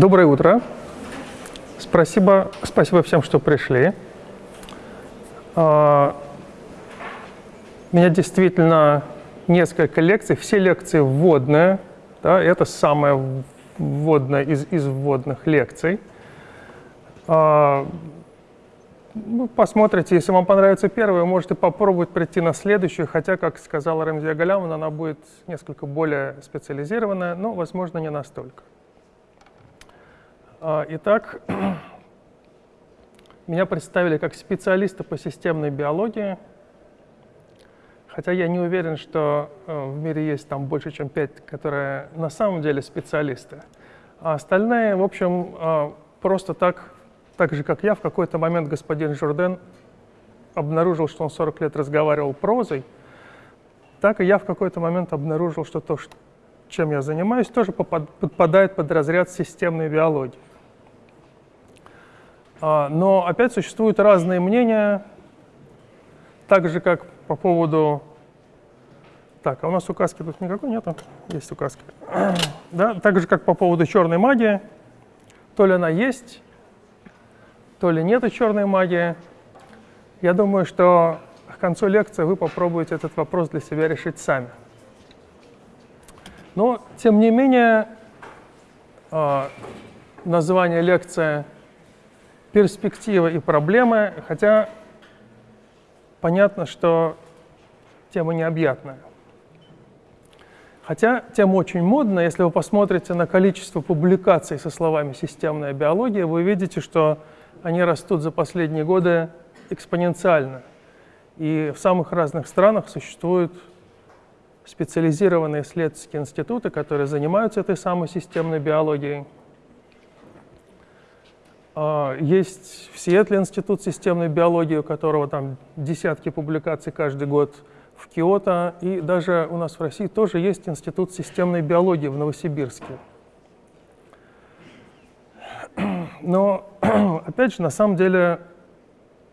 Доброе утро. Спасибо, спасибо всем, что пришли. А, у меня действительно несколько лекций, все лекции вводные. Да, это самая вводная из, из вводных лекций. А, вы посмотрите, если вам понравится первая, можете попробовать прийти на следующую, хотя, как сказала Рамзия Галямовна, она будет несколько более специализированная, но, возможно, не настолько. А, итак, меня представили как специалиста по системной биологии, хотя я не уверен, что э, в мире есть там больше, чем пять, которые на самом деле специалисты. А остальные, в общем, э, просто так так же, как я, в какой-то момент господин Журден обнаружил, что он 40 лет разговаривал прозой, так и я в какой-то момент обнаружил, что то, чем я занимаюсь, тоже подпадает под разряд системной биологии. А, но опять существуют разные мнения, так же, как по поводу... Так, а у нас указки тут никакой нету? Есть указки. Да, так же, как по поводу черной магии. То ли она есть, то ли нет черной магии. Я думаю, что к концу лекции вы попробуете этот вопрос для себя решить сами. Но, тем не менее, а, название лекции «Перспективы и проблемы», хотя понятно, что тема необъятная. Хотя тема очень модная. Если вы посмотрите на количество публикаций со словами «системная биология», вы увидите, что они растут за последние годы экспоненциально. И в самых разных странах существуют специализированные исследовательские институты, которые занимаются этой самой системной биологией. А, есть в Сиэтле институт системной биологии, у которого там десятки публикаций каждый год в Киото, и даже у нас в России тоже есть институт системной биологии в Новосибирске. Но, опять же, на самом деле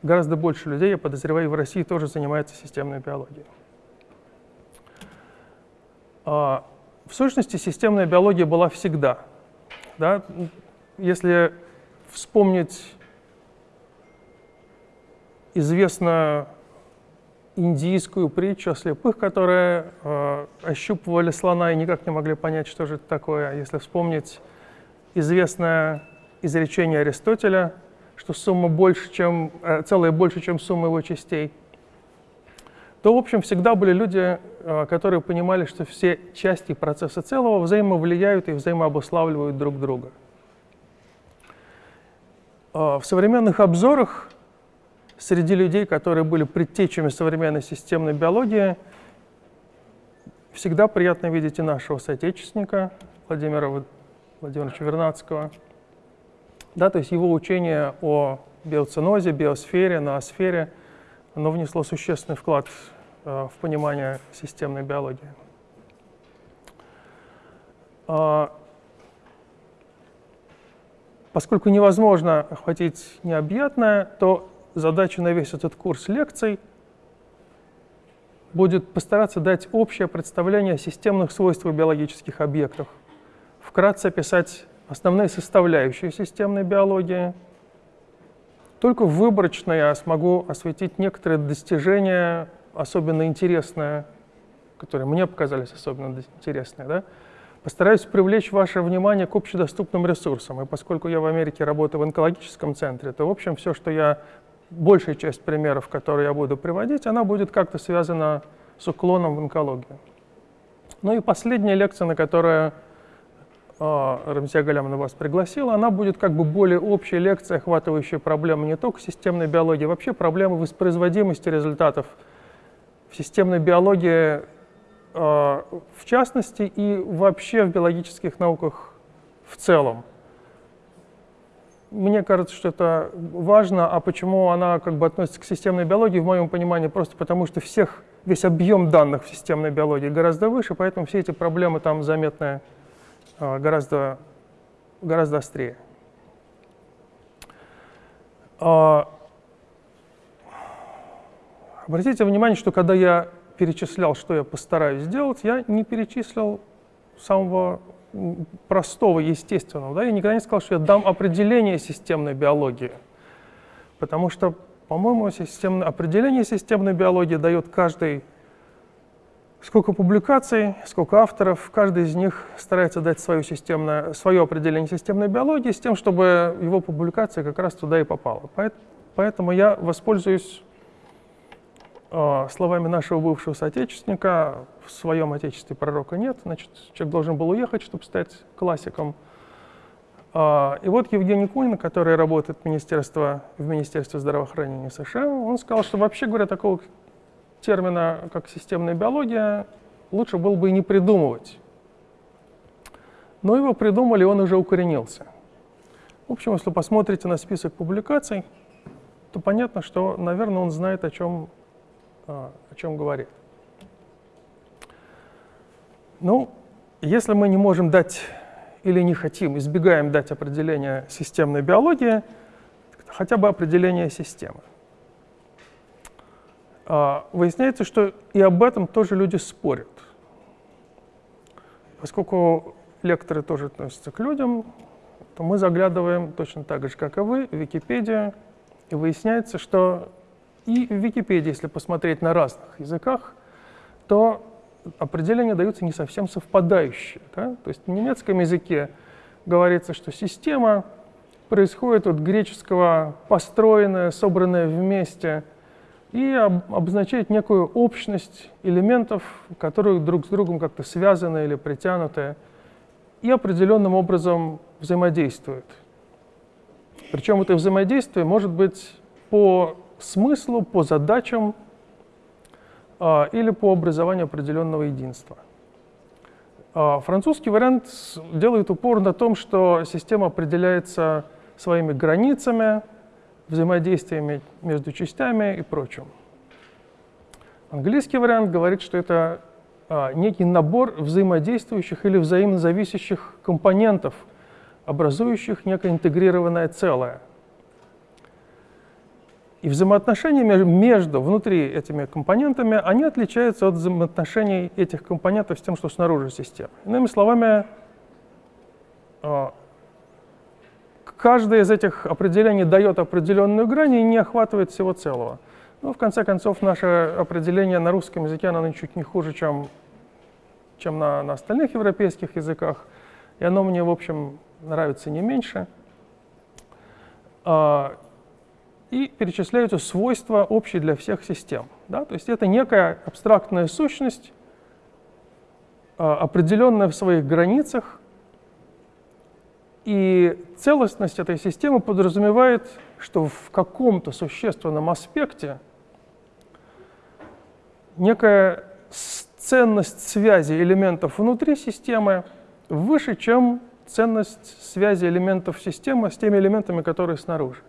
гораздо больше людей, я подозреваю, в России тоже занимается системной биологией. А, в сущности, системная биология была всегда. Да? Если вспомнить известную индийскую притчу о слепых, которые э, ощупывали слона и никак не могли понять, что же это такое. Если вспомнить известное изречение Аристотеля, что сумма больше, чем, э, целая больше, чем сумма его частей, то, в общем, всегда были люди, э, которые понимали, что все части процесса целого взаимовлияют и взаимообуславливают друг друга. Э, в современных обзорах среди людей, которые были предтечами современной системной биологии, всегда приятно видеть и нашего соотечественника Владимира Владимировича Вернадского – да, то есть его учение о биоценозе, биосфере, ноосфере, оно внесло существенный вклад э, в понимание системной биологии. Поскольку невозможно охватить необъятное, то задача на весь этот курс лекций будет постараться дать общее представление о системных свойствах биологических объектов, вкратце описать основные составляющие системной биологии. Только выборочно я смогу осветить некоторые достижения, особенно интересные, которые мне показались особенно интересные. Да? Постараюсь привлечь ваше внимание к общедоступным ресурсам. И поскольку я в Америке работаю в онкологическом центре, то, в общем, все, что я, большая часть примеров, которые я буду приводить, она будет как-то связана с уклоном в онкологию. Ну и последняя лекция, на которую а, Рамзия Галямовна вас пригласила, она будет как бы более общей лекцией, охватывающей проблемы не только системной биологии, вообще проблемы воспроизводимости результатов в системной биологии в частности и вообще в биологических науках в целом. Мне кажется, что это важно, а почему она как бы относится к системной биологии, в моем понимании, просто потому что всех, весь объем данных в системной биологии гораздо выше, поэтому все эти проблемы там заметны а, гораздо, гораздо острее. А, обратите внимание, что когда я перечислял, что я постараюсь сделать, я не перечислил самого простого, естественного. Да? Я никогда не сказал, что я дам определение системной биологии. Потому что, по-моему, определение системной биологии дает каждый сколько публикаций, сколько авторов, каждый из них старается дать свое, системное, свое определение системной биологии с тем, чтобы его публикация как раз туда и попала. Поэтому я воспользуюсь словами нашего бывшего соотечественника, в своем отечестве пророка нет, значит, человек должен был уехать, чтобы стать классиком. Э, и вот Евгений Кунин, который работает в Министерстве, в Министерстве здравоохранения США, он сказал, что вообще говоря, такого термина, как системная биология, лучше было бы и не придумывать. Но его придумали, он уже укоренился. В общем, если посмотрите на список публикаций, то понятно, что, наверное, он знает, о чем, о чем говорит. Ну, если мы не можем дать или не хотим, избегаем дать определение системной биологии, хотя бы определение системы. А, выясняется, что и об этом тоже люди спорят. Поскольку лекторы тоже относятся к людям, то мы заглядываем точно так же, как и вы, в Википедию, и выясняется, что и в Википедии, если посмотреть на разных языках, то определения даются не совсем совпадающие. Да? То есть в немецком языке говорится, что система происходит от греческого «построенное», «собранное вместе», и обозначает некую общность элементов, которые друг с другом как-то связаны или притянуты, и определенным образом взаимодействуют. Причем это взаимодействие может быть по смыслу, по задачам а, или по образованию определенного единства. А, французский вариант делает упор на том, что система определяется своими границами, взаимодействиями между частями и прочим. Английский вариант говорит, что это а, некий набор взаимодействующих или взаимозависящих компонентов, образующих некое интегрированное целое. И взаимоотношения между, внутри этими компонентами, они отличаются от взаимоотношений этих компонентов с тем, что снаружи системы. Иными словами, а, каждое из этих определений дает определенную грань и не охватывает всего целого. Но в конце концов, наше определение на русском языке, оно чуть не хуже, чем, чем на, на остальных европейских языках. И оно мне, в общем, нравится не меньше. И перечисляются свойства общие для всех систем. Да? То есть это некая абстрактная сущность, а, определенная в своих границах, и целостность этой системы подразумевает, что в каком-то существенном аспекте некая ценность связи элементов внутри системы выше, чем ценность связи элементов системы с теми элементами, которые снаружи.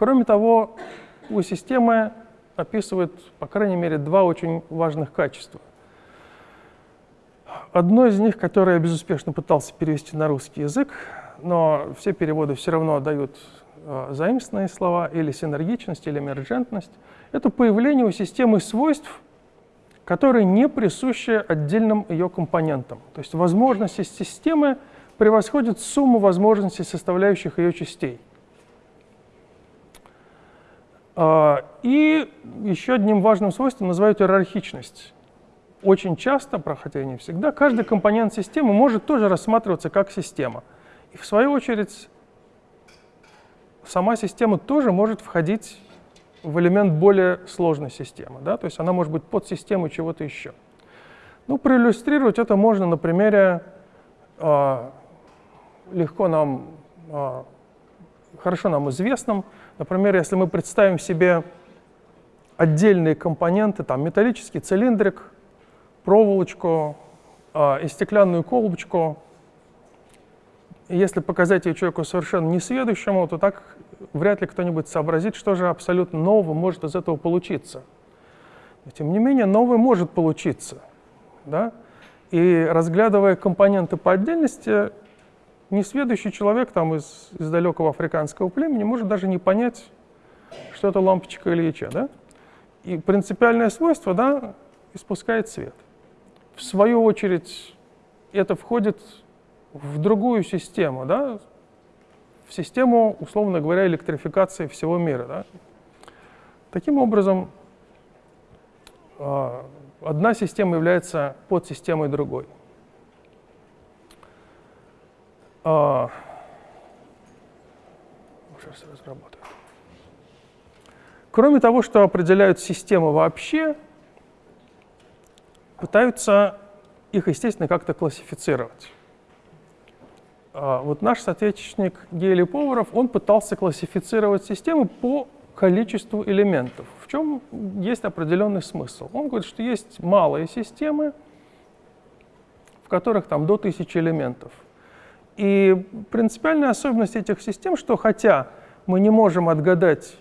Кроме того, у системы описывают, по крайней мере, два очень важных качества. Одно из них, которое я безуспешно пытался перевести на русский язык, но все переводы все равно дают э, заимственные слова, или синергичность, или эмерджентность, это появление у системы свойств, которые не присущи отдельным ее компонентам. То есть возможности системы превосходят сумму возможностей составляющих ее частей. А, и еще одним важным свойством называют иерархичность очень часто, и не всегда, каждый компонент системы может тоже рассматриваться как система. И в свою очередь сама система тоже может входить в элемент более сложной системы. Да? То есть она может быть подсистемой чего-то еще. Ну, проиллюстрировать это можно на примере э, легко нам, э, хорошо нам известном. Например, если мы представим себе отдельные компоненты, там металлический цилиндрик, проволочку э, и стеклянную колбочку. Если показать ее человеку совершенно несведущему, то так вряд ли кто-нибудь сообразит, что же абсолютно нового может из этого получиться. Но, тем не менее, новое может получиться. Да? И разглядывая компоненты по отдельности, несведущий человек там, из, из далекого африканского племени может даже не понять, что это лампочка или яча. Да? И принципиальное свойство да, испускает свет. В свою очередь, это входит в другую систему, да, в систему, условно говоря, электрификации всего мира. Да. Таким образом, а, одна система является подсистемой другой. А, сейчас разработаю. Кроме того, что определяют системы вообще, пытаются их, естественно, как-то классифицировать. А, вот наш соотечественник Гели Поваров, он пытался классифицировать системы по количеству элементов. В чем есть определенный смысл? Он говорит, что есть малые системы, в которых там до тысячи элементов. И принципиальная особенность этих систем, что хотя мы не можем отгадать,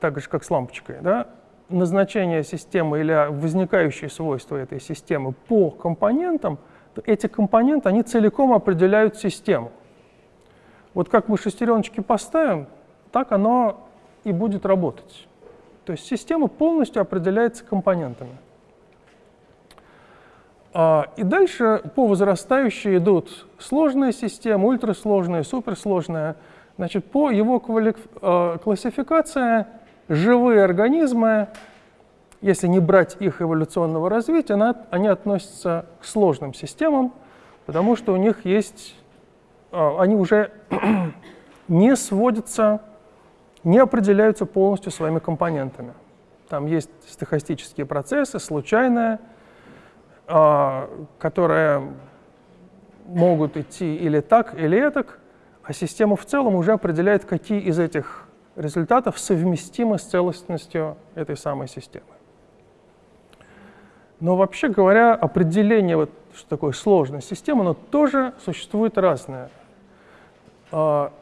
так же как с лампочкой, да, назначение системы или возникающие свойства этой системы по компонентам, эти компоненты, они целиком определяют систему. Вот как мы шестереночки поставим, так оно и будет работать. То есть система полностью определяется компонентами. А, и дальше по возрастающей идут сложные системы, ультрасложные, суперсложные. Значит, по его а, классификации живые организмы, если не брать их эволюционного развития, они относятся к сложным системам, потому что у них есть, а, они уже не сводятся, не определяются полностью своими компонентами. Там есть стохастические процессы, случайные, а, которые могут идти или так, или так, а система в целом уже определяет, какие из этих результатов совместимы с целостностью этой самой системы. Но вообще говоря, определение, вот, что такое сложная система, оно тоже существует разное. А,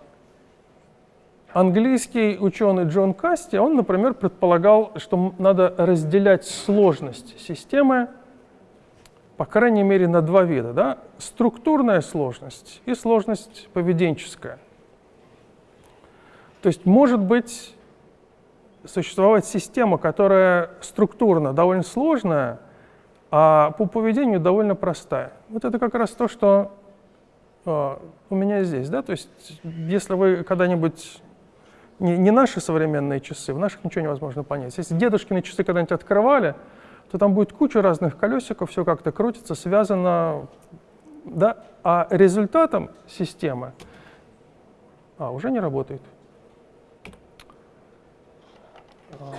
английский ученый Джон Касти, он, например, предполагал, что надо разделять сложность системы по крайней мере, на два вида. Да? Структурная сложность и сложность поведенческая. То есть может быть существовать система, которая структурно довольно сложная, а по поведению довольно простая. Вот это как раз то, что э, у меня здесь. Да? То есть если вы когда-нибудь... Не, не наши современные часы, в наших ничего невозможно понять. Если дедушкины часы когда-нибудь открывали, то там будет куча разных колесиков, все как-то крутится, связано, да, а результатом системы а, уже не работает. А.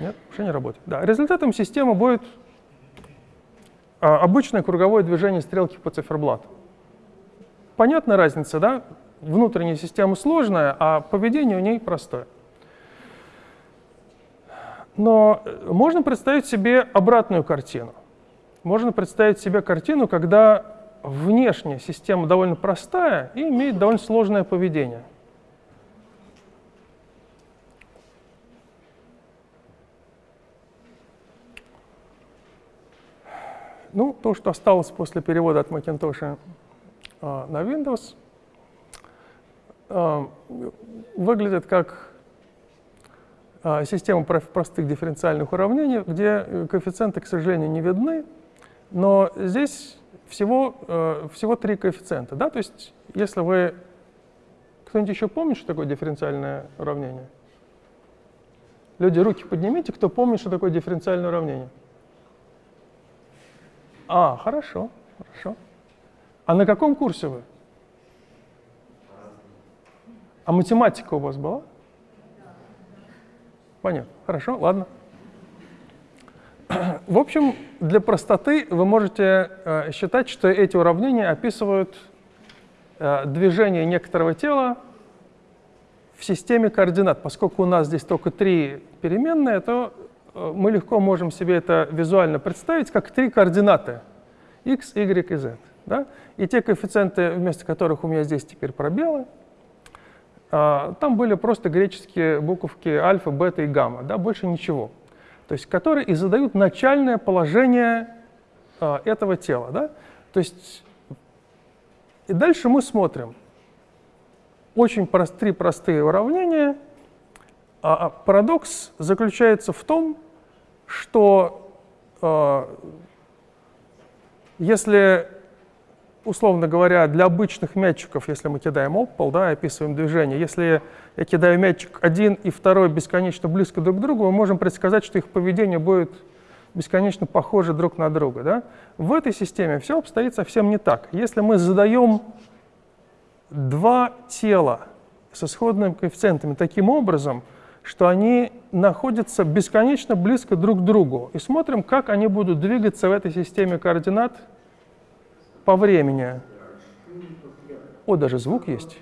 Нет, уже не работает. Да, результатом системы будет а, обычное круговое движение стрелки по циферблату. Понятна разница, да? Внутренняя система сложная, а поведение у ней простое. Но э, можно представить себе обратную картину. Можно представить себе картину, когда внешняя система довольно простая и имеет довольно сложное поведение. Ну, то, что осталось после перевода от Macintosh э, на Windows, э, выглядит как систему простых дифференциальных уравнений, где э, коэффициенты, к сожалению, не видны, но здесь всего, э, всего три коэффициента. Да? То есть если вы... Кто-нибудь еще помнит, что такое дифференциальное уравнение? Люди, руки поднимите, кто помнит, что такое дифференциальное уравнение. А, хорошо, хорошо. А на каком курсе вы? А математика у вас была? Понятно. Хорошо, ладно. В общем, для простоты вы можете э, считать, что эти уравнения описывают э, движение некоторого тела в системе координат. Поскольку у нас здесь только три переменные, то э, мы легко можем себе это визуально представить как три координаты x, y и z. Да? И те коэффициенты, вместо которых у меня здесь теперь пробелы, там были просто греческие буковки альфа, бета и гамма, да, больше ничего. То есть, которые и задают начальное положение а, этого тела. Да? То есть, и дальше мы смотрим. Очень прост, три простые уравнения. А, а парадокс заключается в том, что если, условно говоря, для обычных мячиков, если мы кидаем об пол, да, описываем движение, если я кидаю мячик один и второй бесконечно близко друг к другу, мы можем предсказать, что их поведение будет бесконечно похожи друг на друга. Да? В этой системе все обстоит совсем не так. Если мы задаем два тела с исходными коэффициентами таким образом, что они находятся бесконечно близко друг к другу, и смотрим, как они будут двигаться в этой системе координат по времени. О, даже звук есть.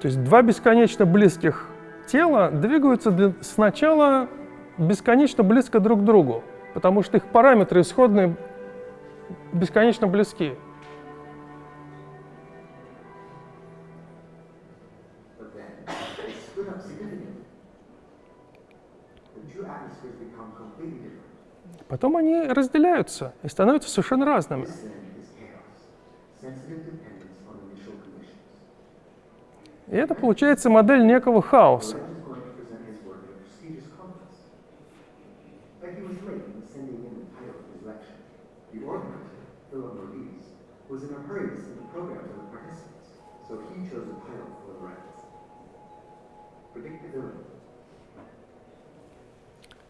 То есть два бесконечно близких тела двигаются для, сначала бесконечно близко друг к другу, потому что их параметры исходные бесконечно близки. Потом они разделяются и становятся совершенно разными. И это получается модель некого хаоса.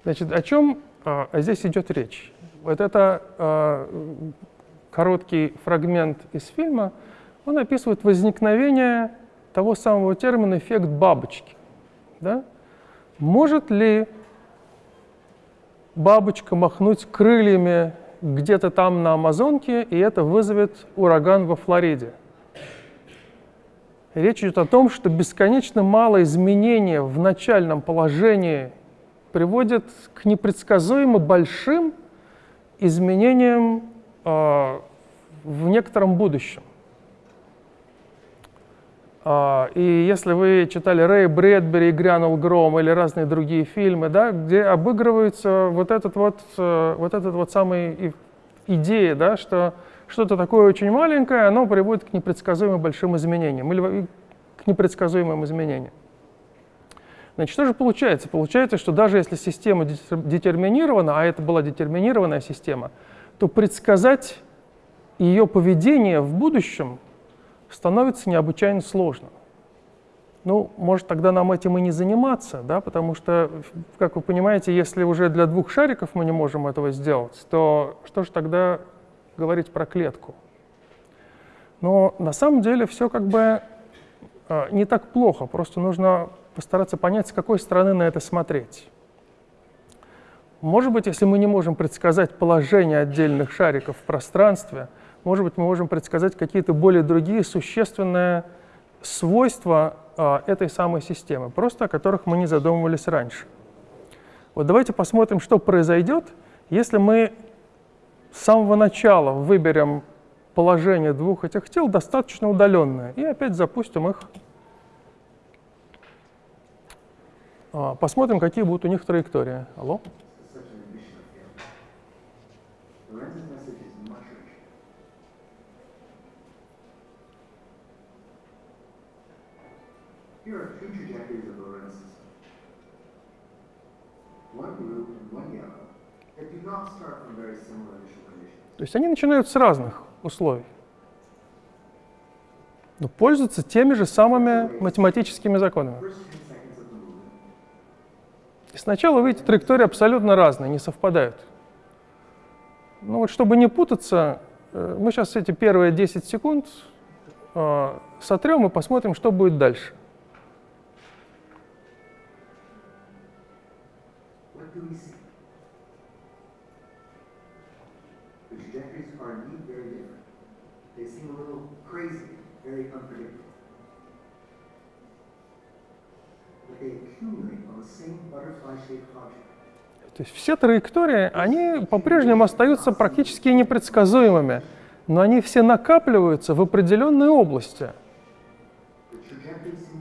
Значит, о чем а, здесь идет речь. Вот это а, короткий фрагмент из фильма, он описывает возникновение того самого термина «эффект бабочки». Да? Может ли бабочка махнуть крыльями где-то там на Амазонке, и это вызовет ураган во Флориде? Речь идет о том, что бесконечно мало изменения в начальном положении приводит к непредсказуемо большим изменениям э, в некотором будущем. Uh, и если вы читали Рэй Брэдбери, «Грянул гром» или разные другие фильмы, да, где обыгрывается вот этот вот, uh, вот этот вот самый идея, да, что что-то такое очень маленькое, оно приводит к непредсказуемо большим изменениям или к непредсказуемым изменениям. Значит, что же получается? Получается, что даже если система детерминирована, а это была детерминированная система, то предсказать ее поведение в будущем становится необычайно сложно. Ну, может, тогда нам этим и не заниматься, да, потому что, как вы понимаете, если уже для двух шариков мы не можем этого сделать, то что же тогда говорить про клетку? Но на самом деле все как бы э, не так плохо, просто нужно постараться понять, с какой стороны на это смотреть. Может быть, если мы не можем предсказать положение отдельных шариков в пространстве, может быть, мы можем предсказать какие-то более другие существенные свойства а, этой самой системы, просто о которых мы не задумывались раньше. Вот давайте посмотрим, что произойдет, если мы с самого начала выберем положение двух этих тел достаточно удаленное и опять запустим их А, посмотрим, какие будут у них траектории. Алло? То есть они начинают с разных условий, но пользуются теми же самыми математическими законами. И сначала, видите, траектории абсолютно разные, не совпадают. Ну вот, чтобы не путаться, э, мы сейчас эти первые 10 секунд э, сотрем и посмотрим, что будет дальше. Very unpredictable. То есть все траектории, они по-прежнему остаются практически непредсказуемыми, но они все накапливаются в определенной области,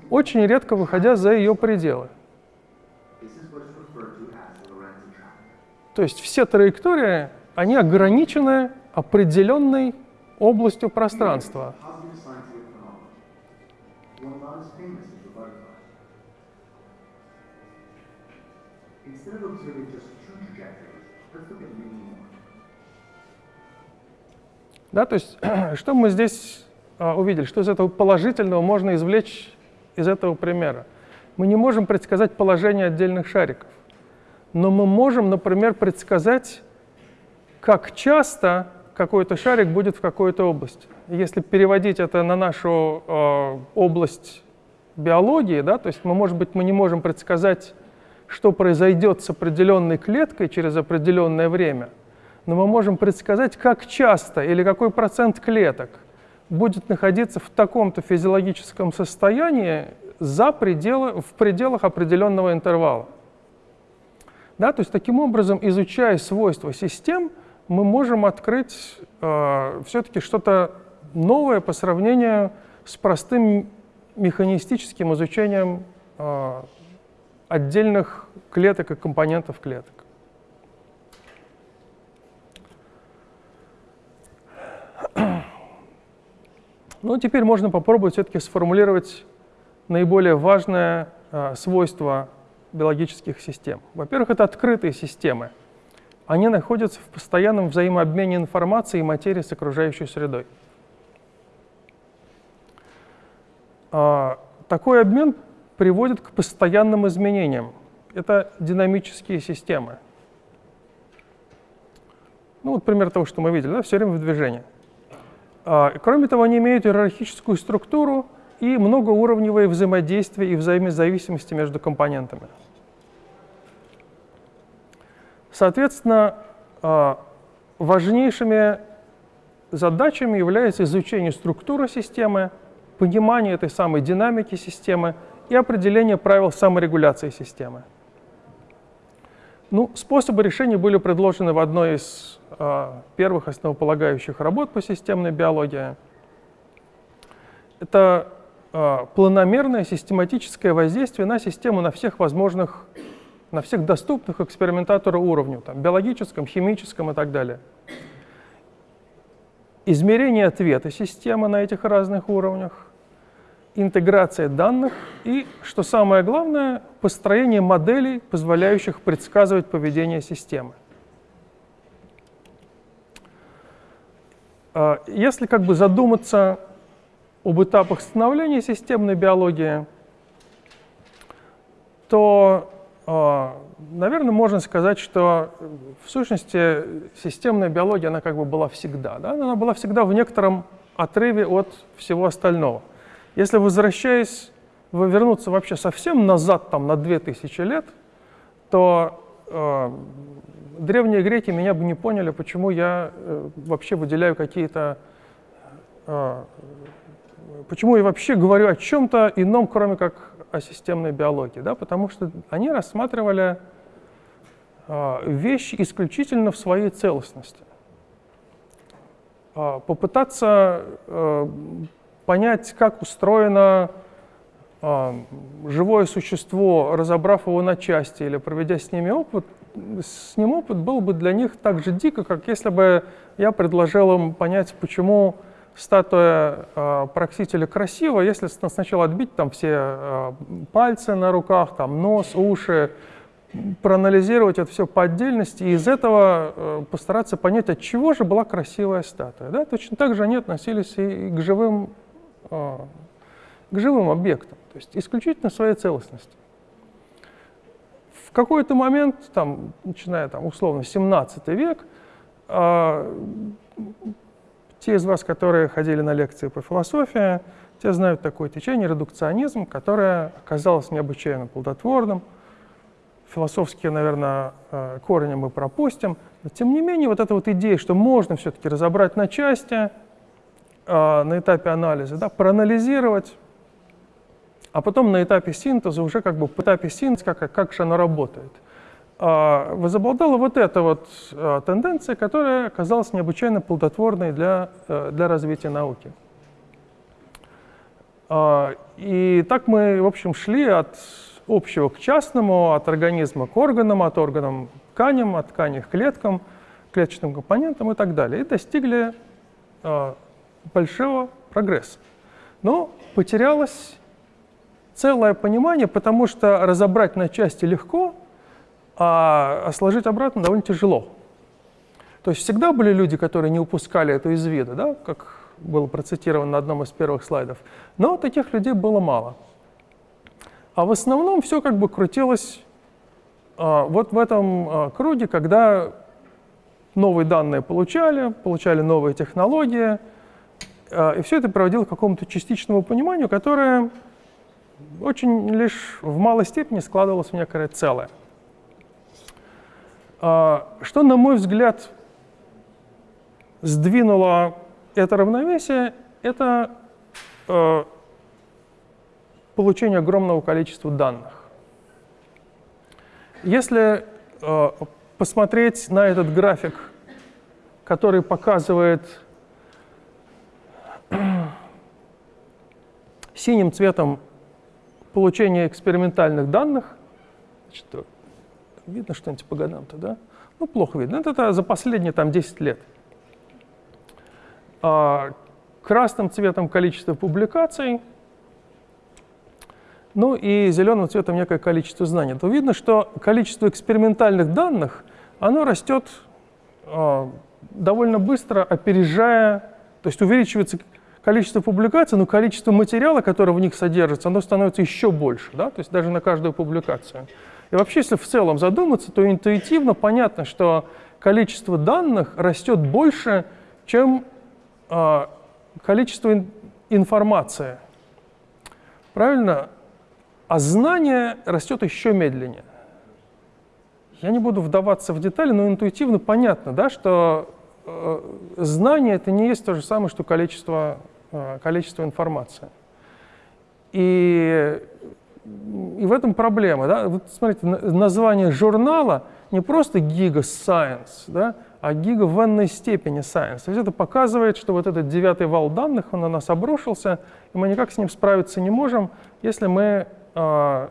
очень редко выходя за ее пределы. То есть все траектории они ограничены определенной областью пространства. Да, то есть, что мы здесь а, увидели? Что из этого положительного можно извлечь из этого примера? Мы не можем предсказать положение отдельных шариков, но мы можем, например, предсказать, как часто какой-то шарик будет в какой-то области. Если переводить это на нашу э, область биологии, да, то есть мы, может быть, мы не можем предсказать, что произойдет с определенной клеткой через определенное время, но мы можем предсказать, как часто или какой процент клеток будет находиться в таком-то физиологическом состоянии за пределы, в пределах определенного интервала. Да, то есть таким образом, изучая свойства систем, мы можем открыть э, все-таки что-то новое по сравнению с простым механистическим изучением э, отдельных клеток и компонентов клеток. Ну, теперь можно попробовать все-таки сформулировать наиболее важное э, свойство биологических систем. Во-первых, это открытые системы. Они находятся в постоянном взаимообмене информацией и материи с окружающей средой. Э, такой обмен приводит к постоянным изменениям. Это динамические системы. Ну, вот пример того, что мы видели, да, все время в движении. А, кроме того, они имеют иерархическую структуру и многоуровневое взаимодействие и взаимозависимости между компонентами. Соответственно, а, важнейшими задачами является изучение структуры системы, понимание этой самой динамики системы и определение правил саморегуляции системы. Ну, способы решения были предложены в одной из э, первых основополагающих работ по системной биологии. Это э, планомерное систематическое воздействие на систему на всех возможных, на всех доступных экспериментатору уровню, там, биологическом, химическом и так далее. Измерение ответа системы на этих разных уровнях, интеграция данных и, что самое главное, построение моделей, позволяющих предсказывать поведение системы. А, если как бы задуматься об этапах становления системной биологии, то, наверное, можно сказать, что в сущности системная биология, она как бы была всегда. Да? Она была всегда в некотором отрыве от всего остального – если возвращаясь, вернуться вообще совсем назад, там, на 2000 лет, то э, древние греки меня бы не поняли, почему я э, вообще выделяю какие-то... Э, почему я вообще говорю о чем-то ином, кроме как о системной биологии. Да? Потому что они рассматривали э, вещи исключительно в своей целостности. Э, попытаться э, понять, как устроено живое существо, разобрав его на части или проведя с ними опыт, с ним опыт был бы для них так же дико, как если бы я предложил им понять, почему статуя э, Проксителя красива, если сначала отбить там все э, пальцы на руках, там нос, уши, проанализировать это все по отдельности и из этого э, постараться понять, от чего же была красивая статуя. Да? Точно так же они относились и к живым а, к живым объектам, то есть исключительно своей целостности. В какой-то момент, там, начиная там, условно 17 век, э, те из вас, которые ходили на лекции по философии, те знают такое течение редукционизм, которое оказалось необычайно плодотворным. Философские, наверное, э, корни мы пропустим. Но тем не менее, вот эта вот идея, что можно все-таки разобрать на части, э, на этапе анализа, да, проанализировать, а потом на этапе синтеза уже как бы по этапе синтеза, как, как же оно работает. Э, возобладала вот эта вот э, тенденция, которая оказалась необычайно плодотворной для, э, для развития науки. Э, и так мы, в общем, шли от общего к частному, от организма к органам, от органам к тканям, от тканей к клеткам – клеточным компонентам и так далее. И достигли большого прогресса. Но потерялось целое понимание, потому что разобрать на части легко, а сложить обратно довольно тяжело. То есть всегда были люди, которые не упускали это из вида, да, как было процитировано на одном из первых слайдов, но таких людей было мало. А в основном все как бы крутилось а, вот в этом а, круге, когда новые данные получали, получали новые технологии, а, и все это приводило к какому-то частичному пониманию, которое очень лишь в малой степени складывалось в некое целое. А, что, на мой взгляд, сдвинуло это равновесие, это э, получение огромного количества данных. Если э, посмотреть на этот график, который показывает синим цветом получение экспериментальных данных, значит, видно что-нибудь по годам-то, да? Ну, плохо видно. Это, это за последние там 10 лет. А, красным цветом количество публикаций, ну и зеленым цветом некое количество знаний. То видно, что количество экспериментальных данных, оно растет а, довольно быстро, опережая, то есть увеличивается количество публикаций, но количество материала, которое в них содержится, оно становится еще больше, да? то есть даже на каждую публикацию. И вообще, если в целом задуматься, то интуитивно понятно, что количество данных растет больше, чем э, количество ин информации. Правильно? А знание растет еще медленнее. Я не буду вдаваться в детали, но интуитивно понятно, да, что э, знание это не есть то же самое, что количество, э, количество информации. И и в этом проблема. Да? Вот смотрите, название журнала не просто Giga Science, да, а Giga в n степени Science. То есть это показывает, что вот этот девятый вал данных, он на нас обрушился, и мы никак с ним справиться не можем, если мы э,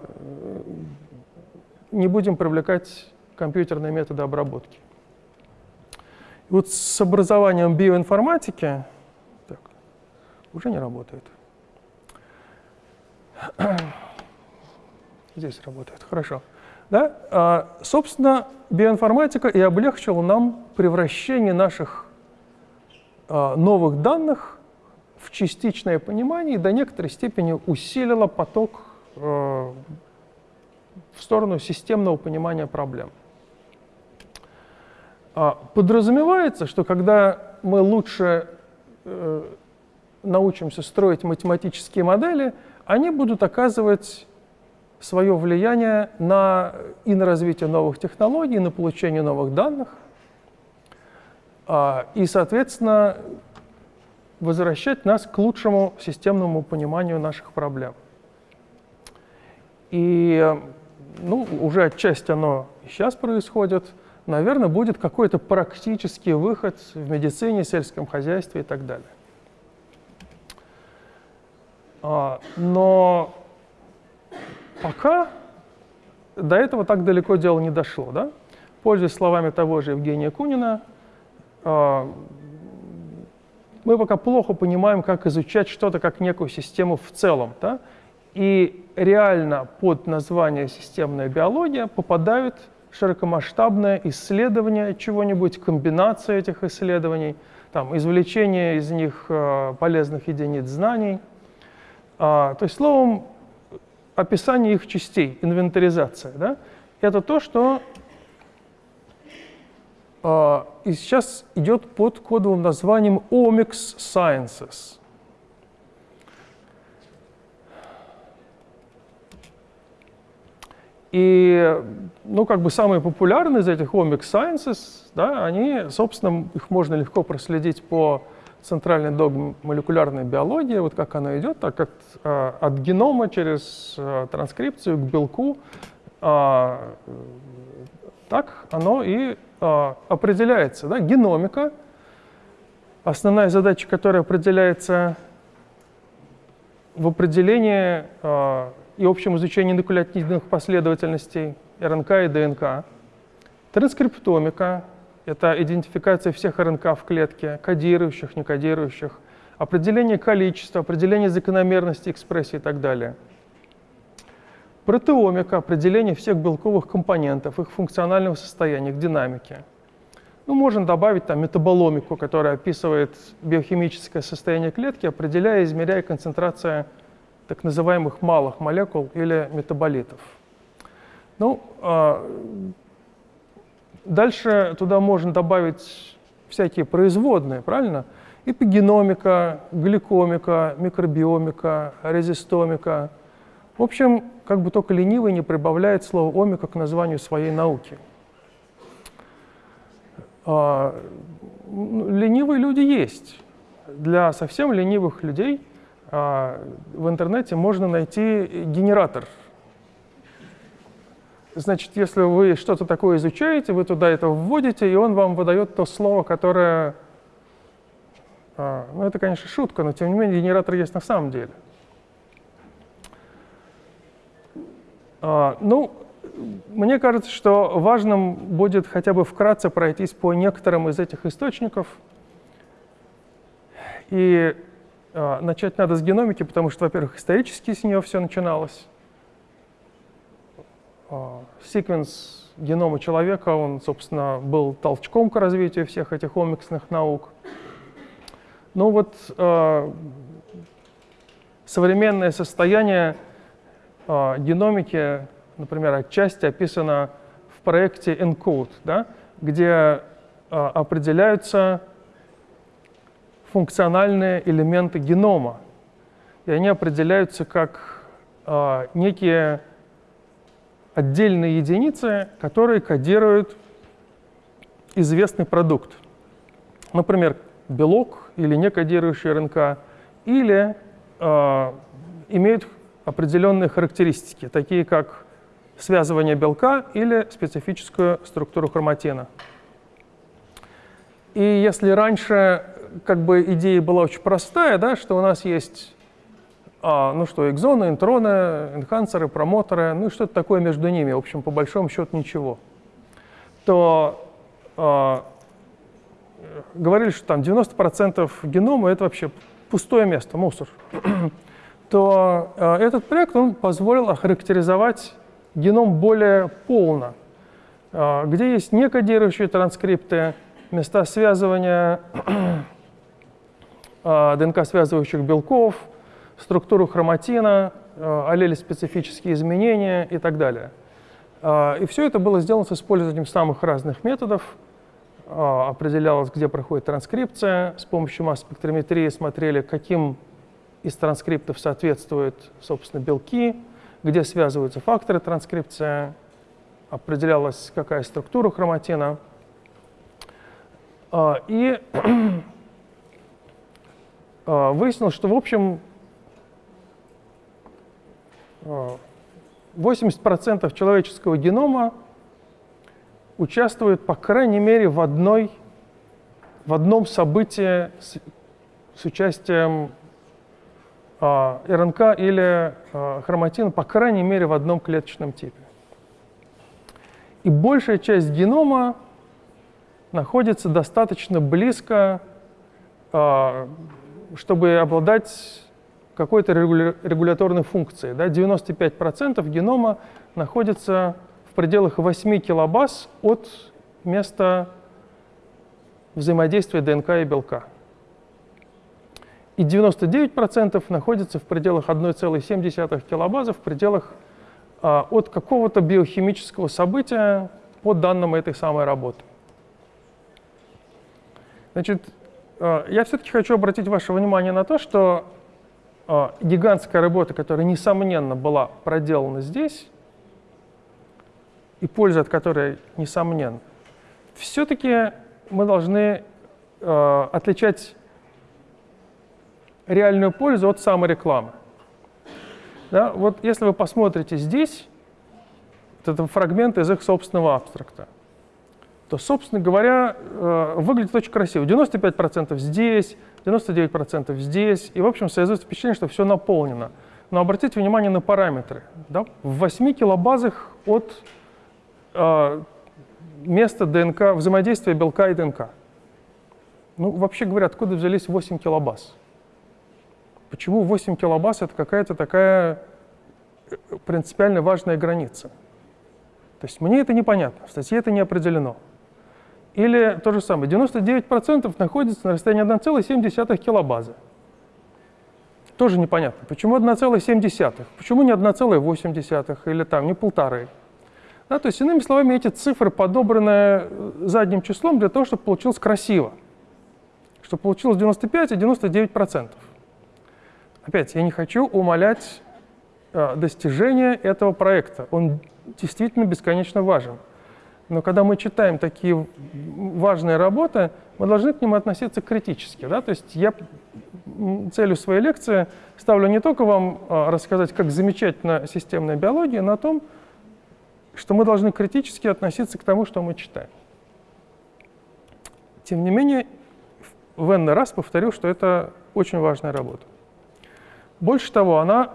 не будем привлекать компьютерные методы обработки. И вот с образованием биоинформатики так, уже не работает. Здесь работает, хорошо. Да? А, собственно, биоинформатика и облегчила нам превращение наших а, новых данных в частичное понимание и до некоторой степени усилила поток а, в сторону системного понимания проблем. А, подразумевается, что когда мы лучше э, научимся строить математические модели, они будут оказывать свое влияние на, и на развитие новых технологий, и на получение новых данных, а, и, соответственно, возвращать нас к лучшему системному пониманию наших проблем. И ну, уже отчасти оно сейчас происходит. Наверное, будет какой-то практический выход в медицине, сельском хозяйстве и так далее. А, но пока до этого так далеко дело не дошло. Да? Пользуясь словами того же Евгения Кунина, а, мы пока плохо понимаем, как изучать что-то как некую систему в целом. Да? И реально под название «системная биология» попадают широкомасштабное исследование чего-нибудь, комбинация этих исследований, там, извлечение из них э, полезных единиц знаний. А, то есть, словом, описание их частей, инвентаризация. Да? Это то, что э, сейчас идет под кодовым названием Omics Sciences. И, ну, как бы самые популярные из этих Omics Sciences, да, они, собственно, их можно легко проследить по центральный догм молекулярной биологии, вот как она идет, так как э, от генома через э, транскрипцию к белку, э, так оно и э, определяется. Да? Геномика, основная задача, которая определяется в определении и общем изучении нуклеотидных последовательностей РНК и ДНК, транскриптомика, Это идентификация всех РНК в клетке, кодирующих, не кодирующих, определение количества, определение закономерности экспрессии и так далее. Протеомика – определение всех белковых компонентов, их функционального состояния, их динамики. Ну, можно добавить там метаболомику, которая описывает биохимическое состояние клетки, определяя и измеряя концентрацию так называемых малых молекул или метаболитов. Ну, а, дальше туда можно добавить всякие производные, правильно? Эпигеномика, гликомика, микробиомика, резистомика. В общем, как бы только ленивый не прибавляет слово омика к названию своей науки. А, ну, ленивые люди есть. Для совсем ленивых людей а, в интернете можно найти генератор. Значит, если вы что-то такое изучаете, вы туда это вводите, и он вам выдает то слово, которое... А, ну, это, конечно, шутка, но тем не менее генератор есть на самом деле. Ну, мне кажется, что важным будет хотя бы вкратце пройтись по некоторым из этих источников. И э, начать надо с геномики, потому что, во-первых, исторически с нее все начиналось. Э, секвенс генома человека, он, собственно, был толчком к развитию всех этих омиксных наук. Ну вот э, современное состояние э, геномики например, отчасти описано в проекте ENCODE, да, где э, определяются функциональные элементы генома. И они определяются как э, некие отдельные единицы, которые кодируют известный продукт. Например, белок или некодирующий РНК, или э, имеют определенные характеристики, такие как связывание белка или специфическую структуру хроматина. И если раньше как бы идея была очень простая, да, что у нас есть а, ну что, экзоны, интроны, энхансеры, промоторы, ну и что-то такое между ними, в общем, по большому счету ничего, то а, говорили, что там 90% генома — это вообще пустое место, мусор, то а, этот проект он позволил охарактеризовать геном более полно, а, где есть некодирующие транскрипты, места связывания а, ДНК-связывающих белков, структуру хроматина, а, аллели-специфические изменения и так далее. И все это было сделано с использованием самых разных методов. Определялось, где проходит транскрипция. С помощью масс-спектрометрии смотрели, каким из транскриптов соответствуют, собственно, белки, где связываются факторы транскрипции, определялась какая структура хроматина. И выяснилось, что в общем 80% а, человеческого генома участвует, по крайней мере, в, одной, в одном событии с, с участием а, РНК или а, хроматин, по крайней мере, в одном клеточном типе. И большая часть генома находится достаточно близко, а, чтобы обладать какой-то регуляторной функцией. Да? 95% генома находится в пределах 8 килобаз от места взаимодействия ДНК и белка и 99% находится в пределах 1,7 килобазы, в пределах а, от какого-то биохимического события по данным этой самой работы. Значит, а, я все-таки хочу обратить ваше внимание на то, что гигантская работа, которая, несомненно, была проделана здесь, и польза от которой, несомненно, все-таки мы должны э, отличать реальную пользу от саморекламы. Да, вот если вы посмотрите здесь, вот это фрагмент из их собственного абстракта, то, собственно говоря, э, выглядит очень красиво. 95% здесь, 99% здесь, и, в общем, создается впечатление, что все наполнено. Но обратите внимание на параметры. Да? В 8 килобазах от э, место ДНК, взаимодействия белка и ДНК. Ну, вообще говоря, откуда взялись 8 килобаз? Почему 8 килобаз — это какая-то такая э, принципиально важная граница? То есть мне это непонятно, в статье это не определено. Или то же самое, 99% находится на расстоянии 1,7 килобазы. Тоже непонятно. Почему 1,7? Почему не 1,8 или там не полторы? Да, то есть, иными словами, эти цифры подобраны э, задним числом для того, чтобы получилось красиво. Чтобы получилось 95 и 99%. Опять, я не хочу умалять э, достижения этого проекта. Он действительно бесконечно важен. Но когда мы читаем такие важные работы, мы должны к ним относиться критически. Да? То есть я целью своей лекции ставлю не только вам а, рассказать, как замечательна системная биология, но о том, что мы должны критически относиться к тому, что мы читаем. Тем не менее, в n раз повторю, что это очень важная работа. Больше того, она,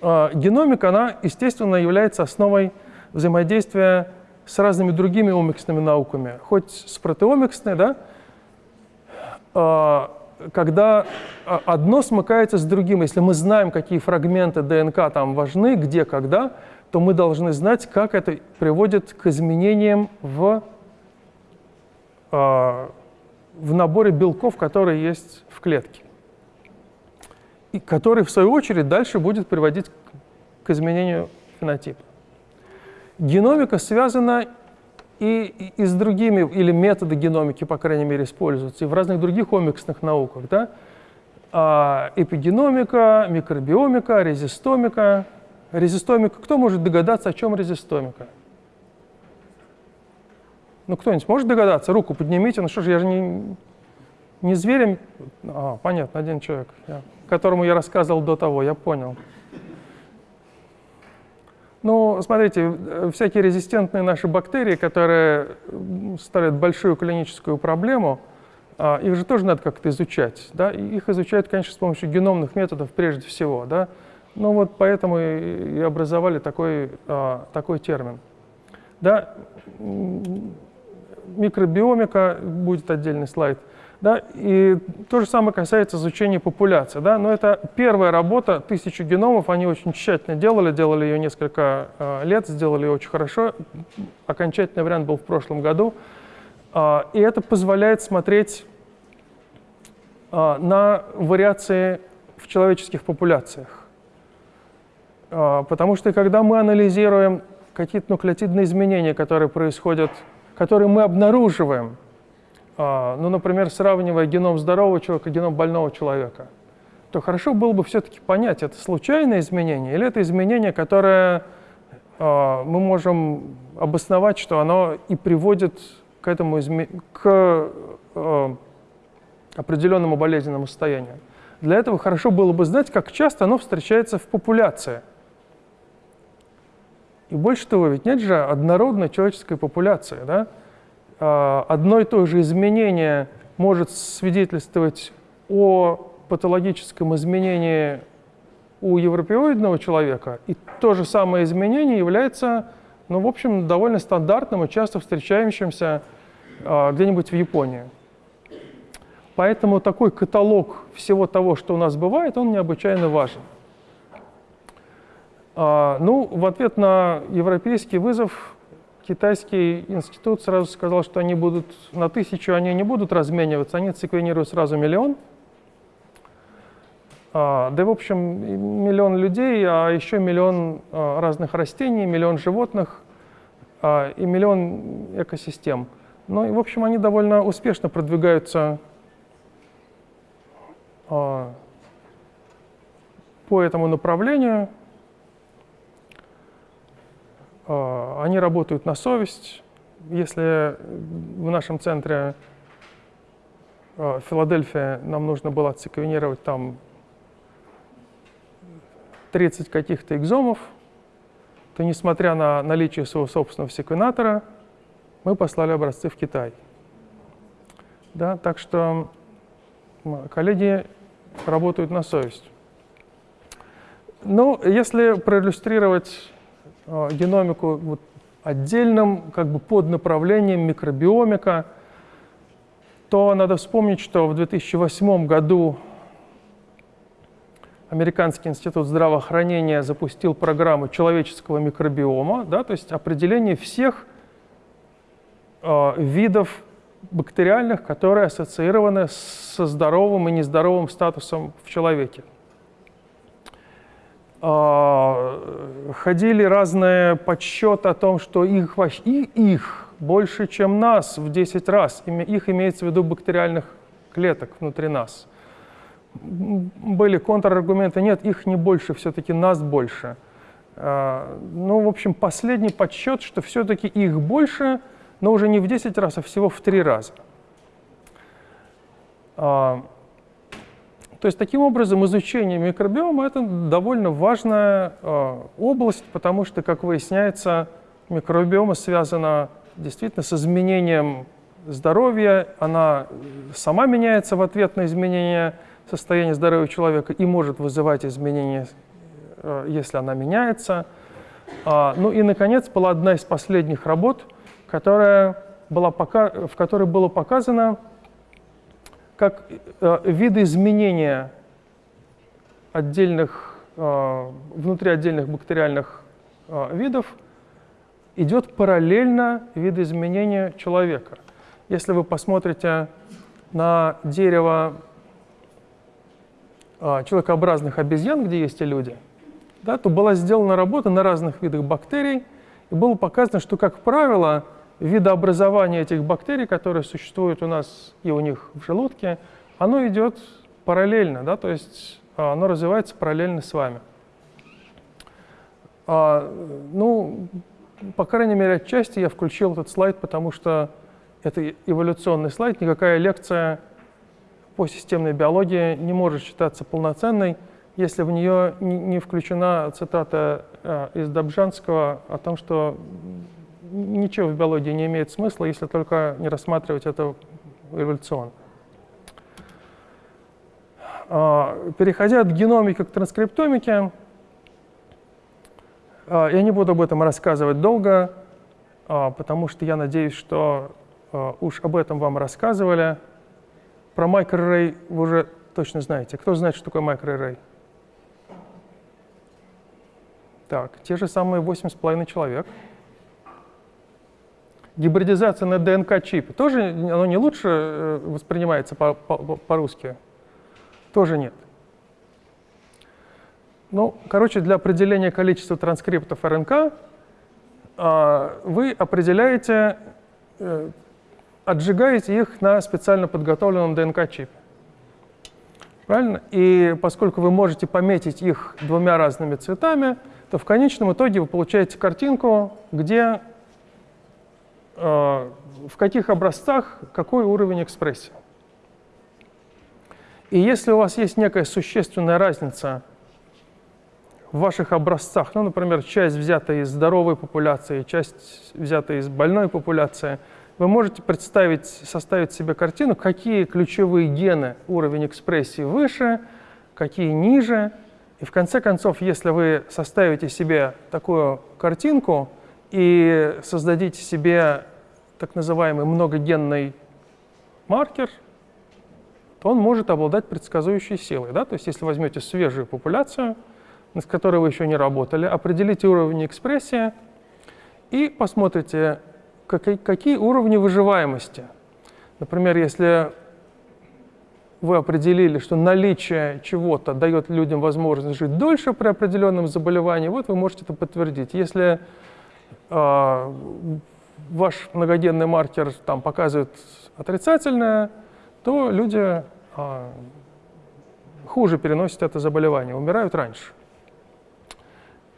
э, геномика, она, естественно, является основой взаимодействия с разными другими омиксными науками, хоть с протеомиксной, да, э, когда одно смыкается с другим. Если мы знаем, какие фрагменты ДНК там важны, где, когда, то мы должны знать, как это приводит к изменениям в, э, в наборе белков, которые есть в клетке и который, в свою очередь, дальше будет приводить к изменению фенотипа. Геномика связана и, и, с другими, или методы геномики, по крайней мере, используются, и в разных других омиксных науках. Да? А, эпигеномика, микробиомика, резистомика. Резистомика. Кто может догадаться, о чем резистомика? Ну, кто-нибудь может догадаться? Руку поднимите. Ну что же, я же не, не зверем. А, понятно, один человек. Я которому я рассказывал до того, я понял. Ну, смотрите, всякие резистентные наши бактерии, которые ставят большую клиническую проблему, а, их же тоже надо как-то изучать. Да? Их изучают, конечно, с помощью геномных методов прежде всего. Да? Ну вот поэтому и образовали такой, а, такой термин. Да? Микробиомика, будет отдельный слайд – да? И то же самое касается изучения популяции. Да? Но это первая работа, тысячу геномов, они очень тщательно делали, делали ее несколько э, лет, сделали ее очень хорошо. Окончательный вариант был в прошлом году. Э, и это позволяет смотреть э, на вариации в человеческих популяциях. Э, потому что когда мы анализируем какие-то нуклеотидные изменения, которые происходят, которые мы обнаруживаем, ну, например, сравнивая геном здорового человека и геном больного человека, то хорошо было бы все-таки понять, это случайное изменение или это изменение, которое а, мы можем обосновать, что оно и приводит к этому к а, определенному болезненному состоянию. Для этого хорошо было бы знать, как часто оно встречается в популяции. И больше того, ведь нет же однородной человеческой популяции, да? А, одно и то же изменение может свидетельствовать о патологическом изменении у европеоидного человека, и то же самое изменение является, ну, в общем, довольно стандартным и часто встречающимся а, где-нибудь в Японии. Поэтому такой каталог всего того, что у нас бывает, он необычайно важен. А, ну, в ответ на европейский вызов китайский институт сразу сказал, что они будут на тысячу они не будут размениваться, они секвенируют сразу миллион. А, да и, в общем, миллион людей, а еще миллион а, разных растений, миллион животных а, и миллион экосистем. Ну и, в общем, они довольно успешно продвигаются а, по этому направлению. А, они работают на совесть. Если в нашем центре а, Филадельфия нам нужно было отсеквенировать там 30 каких-то экзомов, то несмотря на наличие своего собственного секвенатора, мы послали образцы в Китай. Да, так что коллеги работают на совесть. Ну, если проиллюстрировать Э, геномику вот отдельным как бы поднаправлением микробиомика, то надо вспомнить, что в 2008 году Американский институт здравоохранения запустил программу человеческого микробиома, да, то есть определение всех э, видов бактериальных, которые ассоциированы со здоровым и нездоровым статусом в человеке. Э, ходили разные подсчеты о том, что их, и их больше, чем нас в 10 раз. Их имеется в виду бактериальных клеток внутри нас – были контраргументы, нет, их не больше, все-таки нас больше. А, ну, в общем, последний подсчет, что все-таки их больше, но уже не в 10 раз, а всего в 3 раза. То есть, таким образом, изучение микробиома – это довольно важная а, область, потому что, как выясняется, микробиома связана действительно с изменением здоровья, она сама меняется в ответ на изменения состояние здоровья человека и может вызывать изменения, э, если она меняется. А, ну и, наконец, была одна из последних работ, которая была пока, в которой было показано, как э, виды изменения отдельных, э, внутри отдельных бактериальных видов идет параллельно видоизменения человека. Если вы посмотрите на дерево человекообразных обезьян, где есть и люди, да, то была сделана работа на разных видах бактерий, и было показано, что, как правило, видообразование этих бактерий, которые существуют у нас и у них в желудке, оно идет параллельно, да, то есть а, оно развивается параллельно с вами. А, ну, по крайней мере, отчасти я включил этот слайд, потому что это эволюционный слайд, никакая лекция по системной биологии не может считаться полноценной, если в нее не включена цитата э, из Добжанского о том, что ничего в биологии не имеет смысла, если только не рассматривать это эволюционно. А, переходя от геномики к транскриптомике, а, я не буду об этом рассказывать долго, а, потому что я надеюсь, что уж об этом вам рассказывали. Про microarray вы уже точно знаете. Кто знает, что такое microarray? Так, те же самые 8,5 человек. Гибридизация на ДНК-чипе. Тоже оно не лучше э, воспринимается по-русски? Тоже нет. Ну, короче, для определения количества транскриптов РНК а, вы определяете э, отжигаете их на специально подготовленном ДНК-чипе. Правильно? И поскольку вы можете пометить их двумя разными цветами, то в конечном итоге вы получаете картинку, где в каких образцах какой уровень экспрессии. И если у вас есть некая существенная разница в ваших образцах, ну, например, часть взята из здоровой популяции, часть взята из больной популяции – вы можете представить, составить себе картину, какие ключевые гены уровень экспрессии выше, какие ниже. И в конце концов, если вы составите себе такую картинку и создадите себе так называемый многогенный маркер, то он может обладать предсказующей силой. Да? То есть если возьмете свежую популяцию, с которой вы еще не работали, определите уровень экспрессии и посмотрите, какие уровни выживаемости. Например, если вы определили, что наличие чего-то дает людям возможность жить дольше при определенном заболевании, вот вы можете это подтвердить. Если ваш многоденный маркер там показывает отрицательное, то люди э, хуже переносят это заболевание, умирают раньше.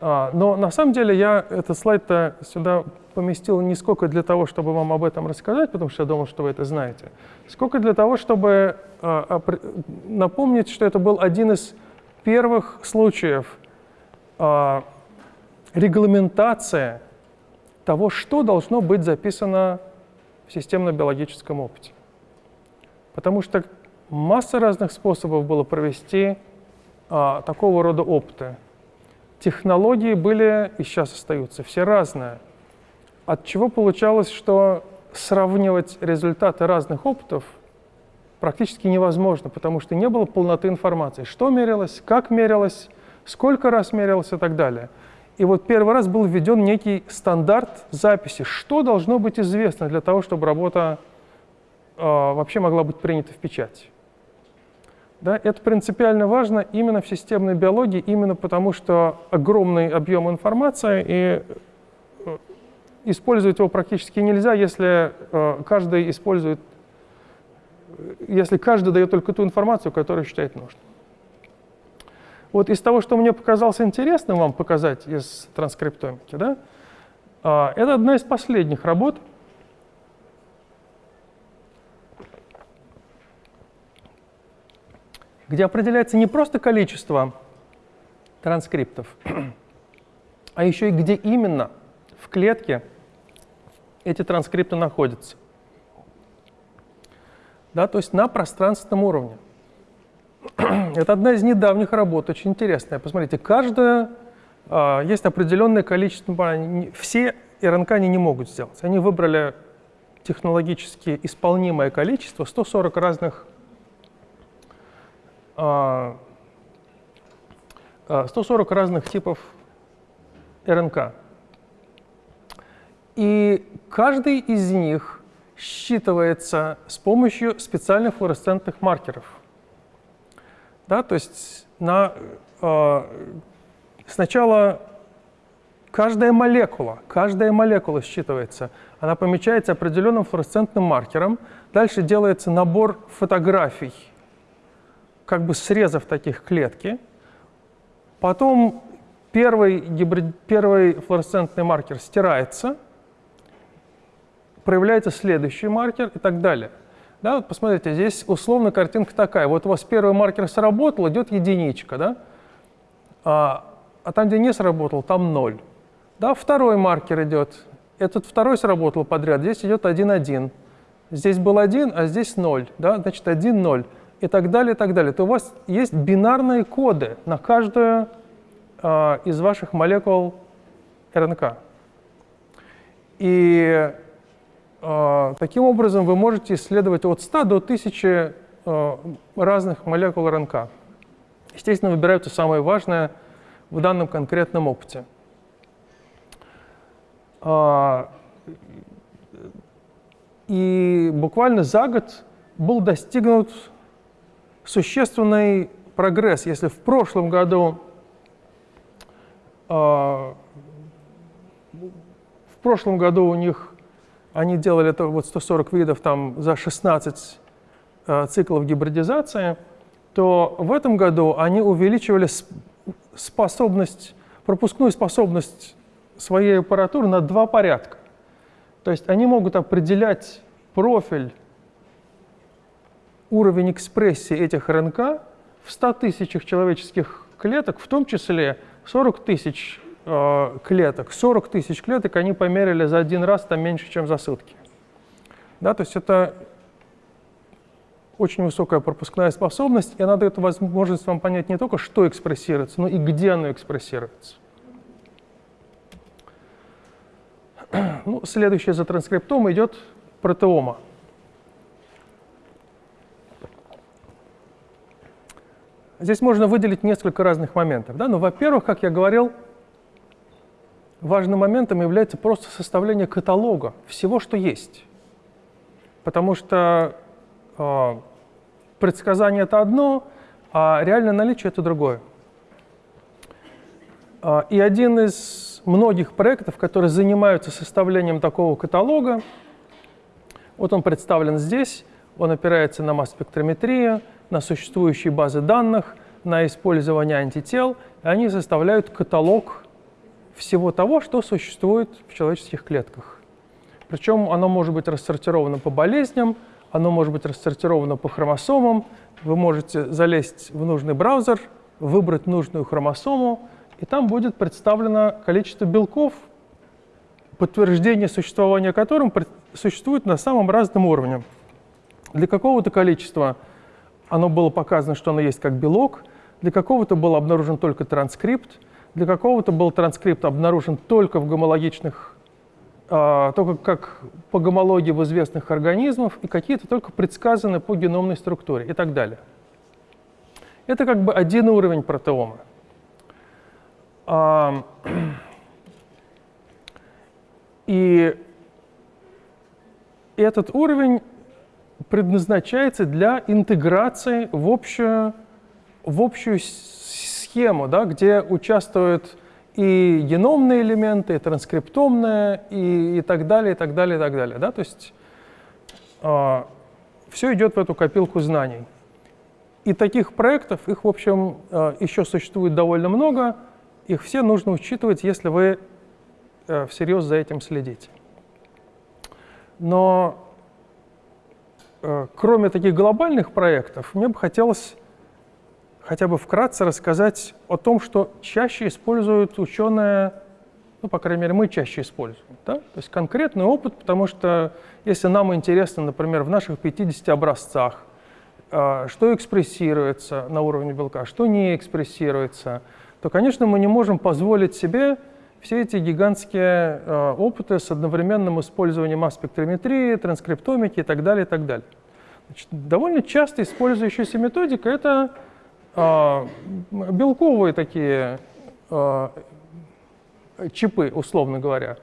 А, но на самом деле я этот слайд-то сюда поместил не сколько для того, чтобы вам об этом рассказать, потому что я думал, что вы это знаете, сколько для того, чтобы а, напомнить, что это был один из первых случаев а, регламентации того, что должно быть записано в системно-биологическом опыте. Потому что масса разных способов было провести такого рода опыты. Технологии были и сейчас остаются все разные. от чего получалось, что сравнивать результаты разных опытов практически невозможно, потому что не было полноты информации. Что мерилось, как мерилось, сколько раз мерилось и так далее. И вот первый раз был введен некий стандарт записи, что должно быть известно для того, чтобы работа э, вообще могла быть принята в печать. Да, это принципиально важно именно в системной биологии, именно потому что огромный объем информации, и э, использовать его практически нельзя, если э, каждый использует, если каждый дает только ту информацию, которую считает нужным. Вот из того, что мне показалось интересным вам показать из транскриптомики, да, э, это одна из последних работ – где определяется не просто количество транскриптов, а еще и где именно в клетке эти транскрипты находятся. Да, то есть на пространственном уровне. Это одна из недавних работ, очень интересная. Посмотрите, каждая, а, есть определенное количество, все РНК они не могут сделать. Они выбрали технологически исполнимое количество, 140 разных 140 а, а, разных типов РНК. И каждый из них считывается с помощью специальных флуоресцентных маркеров. Да, то есть на, э, сначала каждая молекула, каждая молекула считывается, она помечается определенным флуоресцентным маркером, дальше делается набор фотографий как бы срезав таких клетки. Потом первый, гибрид, первый флуоресцентный маркер стирается, проявляется следующий маркер и так далее. Да, вот посмотрите, здесь условно картинка такая. Вот у вас первый маркер сработал, идет единичка, да? а, а там, где не сработал, там ноль. Да, второй маркер идет. Этот второй сработал подряд, здесь идет 1,1. Здесь был 1, а здесь 0. Да? Значит, 1, 0 и так далее, и так далее, то у вас есть бинарные коды на каждую э, из ваших молекул РНК. И таким образом вы можете исследовать от 100 до 1000 э, разных молекул РНК. Естественно, выбираются самые важные в данном конкретном опыте. И буквально за год был достигнут существенный прогресс. Если в прошлом году в прошлом году у них они делали это вот 140 видов там за 16 э, циклов гибридизации, то в этом году они увеличивали способность, пропускную способность своей аппаратуры на два порядка. То есть они могут определять профиль уровень экспрессии этих РНК в 100 тысячах человеческих клеток, в том числе 40 тысяч э, клеток. 40 тысяч клеток они померили за один раз, там меньше, чем за сутки. Да, то есть это очень высокая пропускная способность, и она дает возможность вам понять не только, что экспрессируется, но и где оно экспрессируется. Ну, следующее за транскриптом идет протеома. Здесь можно выделить несколько разных моментов. Да? Ну, во-первых, как я говорил, важным моментом является просто составление каталога всего, что есть. Потому что э, предсказание — это одно, а реальное наличие — это другое. Э, и один из многих проектов, которые занимаются составлением такого каталога, вот он представлен здесь, он опирается на масс-спектрометрию, на существующие базы данных, на использование антител, и они составляют каталог всего того, что существует в человеческих клетках. Причем оно может быть рассортировано по болезням, оно может быть рассортировано по хромосомам. Вы можете залезть в нужный браузер, выбрать нужную хромосому, и там будет представлено количество белков, подтверждение существования которым существует на самом разном уровне. Для какого-то количества оно было показано, что оно есть как белок, для какого-то был обнаружен только транскрипт, для какого-то был транскрипт обнаружен только в гомологичных а, только как по гомологии в известных организмов, и какие-то только предсказаны по геномной структуре и так далее. Это как бы один уровень протеома. А, и этот уровень предназначается для интеграции в общую, в общую схему, да, где участвуют и геномные элементы, и транскриптомные, и, и так далее, и так далее, и так далее. Да? То есть э, все идет в эту копилку знаний. И таких проектов, их, в общем, э, еще существует довольно много. Их все нужно учитывать, если вы э, всерьез за этим следите. Но э, кроме таких глобальных проектов, мне бы хотелось хотя бы вкратце рассказать о том, что чаще используют ученые, ну, по крайней мере, мы чаще используем. Да? То есть конкретный опыт, потому что если нам интересно, например, в наших 50 образцах, а, что экспрессируется на уровне белка, что не экспрессируется, то, конечно, мы не можем позволить себе все эти гигантские а, опыты с одновременным использованием масс-спектрометрии, транскриптомики и так далее, и так далее. Значит, довольно часто использующаяся методика — это белковые такие а, чипы, условно говоря,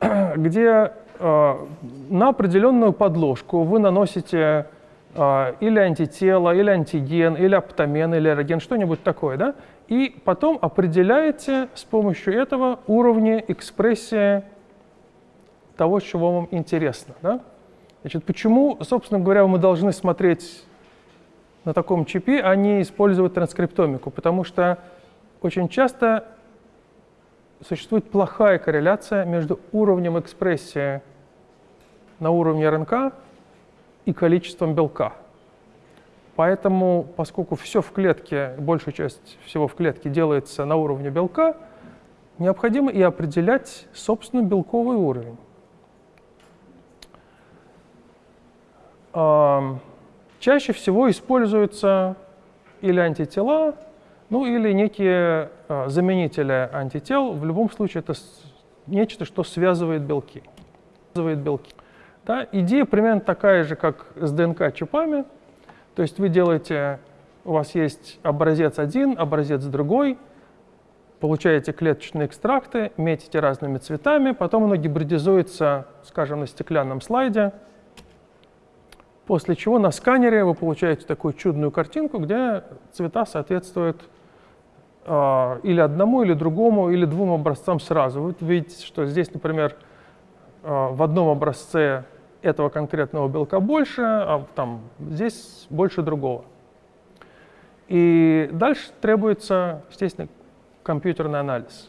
где а, на определенную подложку вы наносите или антитело, или антиген, или аптомен, или аэроген, что-нибудь такое, да? И потом определяете с помощью этого уровни экспрессии того, чего вам интересно, да? Значит, почему, собственно говоря, мы должны смотреть на таком чипе, а не использовать транскриптомику, потому что очень часто существует плохая корреляция между уровнем экспрессии на уровне РНК и количеством белка. Поэтому, поскольку все в клетке, большая часть всего в клетке делается на уровне белка, необходимо и определять, собственно, белковый уровень. Чаще всего используются или антитела, ну или некие э, заменители антител. В любом случае это нечто, что связывает белки. Связывает белки. Да? Идея примерно такая же, как с ДНК-чипами. То есть вы делаете, у вас есть образец один, образец другой, получаете клеточные экстракты, метите разными цветами, потом оно гибридизуется, скажем, на стеклянном слайде, После чего на сканере вы получаете такую чудную картинку, где цвета соответствуют э, или одному, или другому, или двум образцам сразу. Вы видите, что здесь, например, э, в одном образце этого конкретного белка больше, а там здесь больше другого. И дальше требуется, естественно, компьютерный анализ.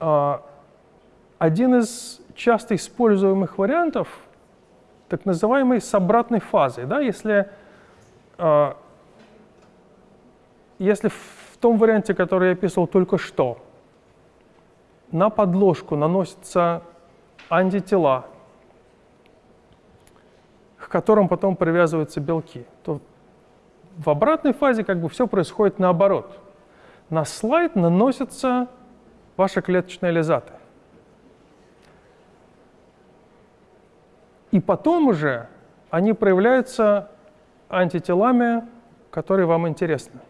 Э, один из часто используемых вариантов — так называемой с обратной фазой. Да? Если, э, если в том варианте, который я описывал только что, на подложку наносятся антитела, к которым потом привязываются белки, то в обратной фазе как бы все происходит наоборот. На слайд наносятся ваши клеточные лизаты. И потом уже они проявляются антителами, которые вам интересны.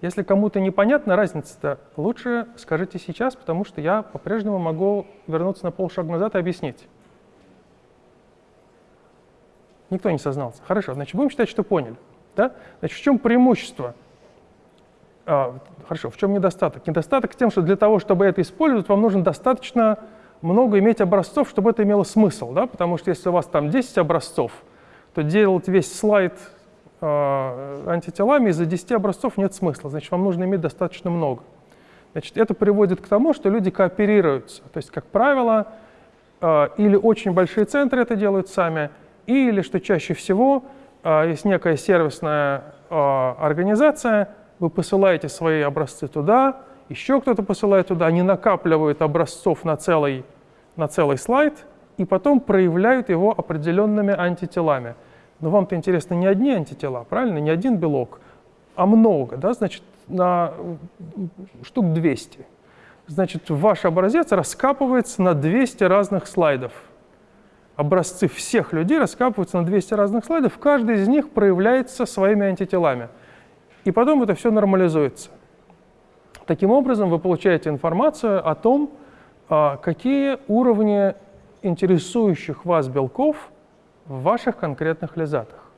Если кому-то непонятна разница-то, лучше скажите сейчас, потому что я по-прежнему могу вернуться на полшага назад и объяснить. Никто не сознался. Хорошо, значит, будем считать, что поняли. Да? Значит, в чем преимущество а, хорошо, в чем недостаток? Недостаток в том, что для того, чтобы это использовать, вам нужно достаточно много иметь образцов, чтобы это имело смысл, да? потому что если у вас там 10 образцов, то делать весь слайд э, антителами из-за 10 образцов нет смысла, значит, вам нужно иметь достаточно много. Значит, это приводит к тому, что люди кооперируются, то есть, как правило, э, или очень большие центры это делают сами, или, что чаще всего, э, есть некая сервисная э, организация, вы посылаете свои образцы туда, еще кто-то посылает туда, они накапливают образцов на целый, на целый слайд и потом проявляют его определенными антителами. Но вам-то интересно не одни антитела, правильно? Не один белок, а много, да? Значит, на штук 200. Значит, ваш образец раскапывается на 200 разных слайдов. Образцы всех людей раскапываются на 200 разных слайдов, каждый из них проявляется своими антителами. И потом это все нормализуется. Таким образом, вы получаете информацию о том, а, какие уровни интересующих вас белков в ваших конкретных лизатах.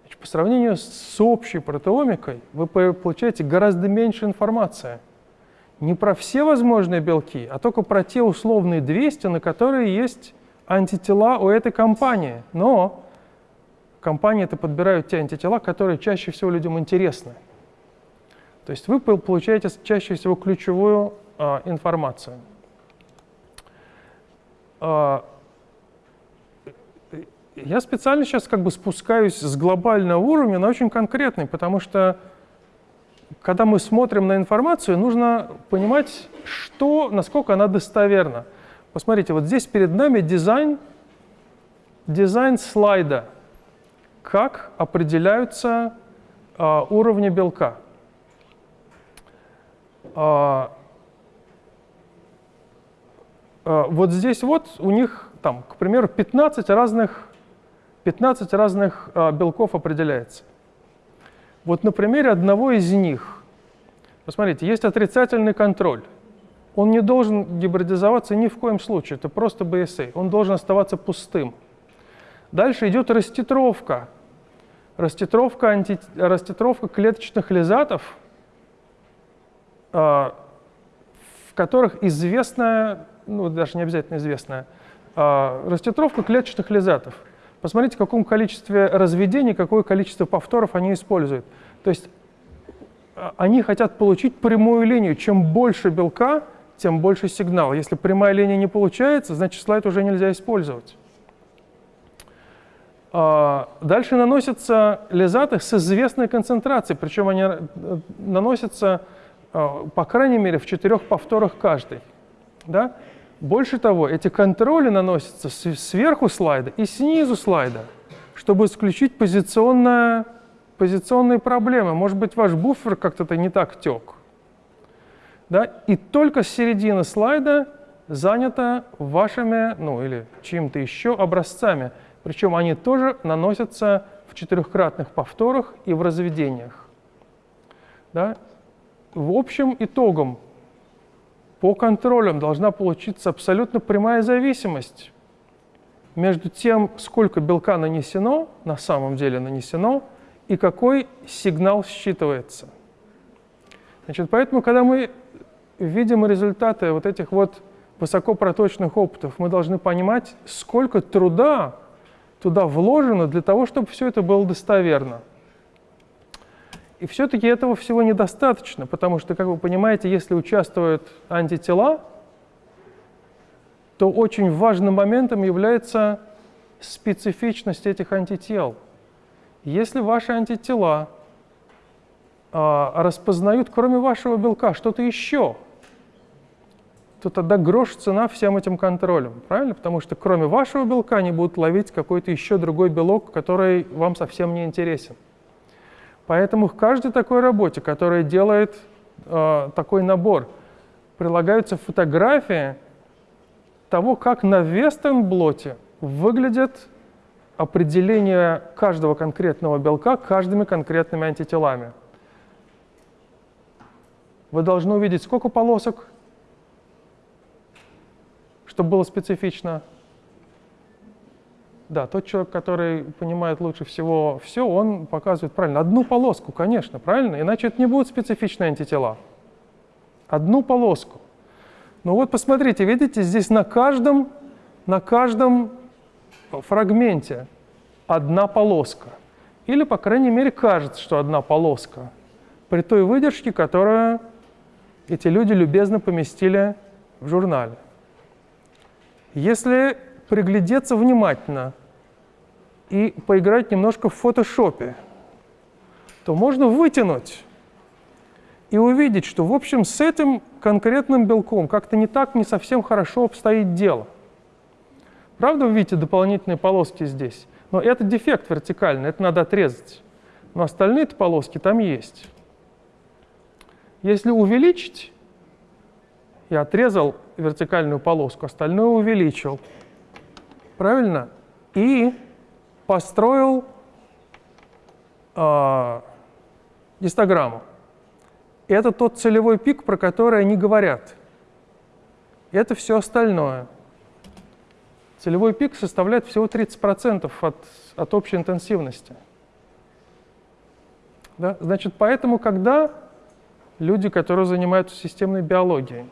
Значит, по сравнению с общей протеомикой вы получаете гораздо меньше информации. Не про все возможные белки, а только про те условные 200, на которые есть антитела у этой компании. Но компании это подбирают те антитела, которые чаще всего людям интересны. То есть вы получаете чаще всего ключевую а, информацию. А, я специально сейчас как бы спускаюсь с глобального уровня на очень конкретный, потому что когда мы смотрим на информацию, нужно понимать, что, насколько она достоверна. Посмотрите, вот здесь перед нами дизайн, дизайн слайда, как определяются а, уровни белка. А, а, вот здесь вот у них, там, к примеру, 15 разных 15 разных а, белков определяется. Вот на примере одного из них, посмотрите, есть отрицательный контроль. Он не должен гибридизоваться ни в коем случае, это просто BSA. Он должен оставаться пустым. Дальше идет раститровка. Раститровка, анти... раститровка клеточных лизатов, а, в которых известная, ну даже не обязательно известная, а, раститровка клеточных лизатов – Посмотрите, в каком количестве разведений, какое количество повторов они используют. То есть а, они хотят получить прямую линию. Чем больше белка, тем больше сигнал. Если прямая линия не получается, значит слайд уже нельзя использовать. А, дальше наносятся лизаты с известной концентрацией, причем они э, наносятся, а, по крайней мере, в четырех повторах каждый. Да? Больше того, эти контроли наносятся сверху слайда и снизу слайда, чтобы исключить позиционные, позиционные проблемы. Может быть, ваш буфер как-то не так тек. Да? И только середина слайда занята вашими, ну или чьим-то еще образцами. Причем они тоже наносятся в четырехкратных повторах и в разведениях. Да? В общем итогом по контролям должна получиться абсолютно прямая зависимость между тем, сколько белка нанесено, на самом деле нанесено, и какой сигнал считывается. Значит, поэтому, когда мы видим результаты вот этих вот высокопроточных опытов, мы должны понимать, сколько труда туда вложено для того, чтобы все это было достоверно. И все-таки этого всего недостаточно, потому что, как вы понимаете, если участвуют антитела, то очень важным моментом является специфичность этих антител. Если ваши антитела а, распознают, кроме вашего белка, что-то еще, то тогда грош цена всем этим контролем, правильно? Потому что кроме вашего белка они будут ловить какой-то еще другой белок, который вам совсем не интересен. Поэтому к каждой такой работе, которая делает э, такой набор, прилагаются фотографии того, как на вестерн-блоте выглядит определение каждого конкретного белка каждыми конкретными антителами. Вы должны увидеть, сколько полосок, чтобы было специфично. Да, тот человек, который понимает лучше всего все, он показывает правильно. Одну полоску, конечно, правильно? Иначе это не будут специфичные антитела. Одну полоску. Ну вот посмотрите, видите, здесь на каждом, на каждом фрагменте одна полоска. Или, по крайней мере, кажется, что одна полоска. При той выдержке, которую эти люди любезно поместили в журнале. Если приглядеться внимательно и поиграть немножко в фотошопе, то можно вытянуть и увидеть, что, в общем, с этим конкретным белком как-то не так, не совсем хорошо обстоит дело. Правда, вы видите дополнительные полоски здесь? Но это дефект вертикальный, это надо отрезать. Но остальные полоски там есть. Если увеличить, я отрезал вертикальную полоску, остальное увеличил. Правильно? И построил э, гистограмму. Это тот целевой пик, про который они говорят. Это все остальное. Целевой пик составляет всего 30% от, от общей интенсивности. Да? Значит, поэтому, когда люди, которые занимаются системной биологией,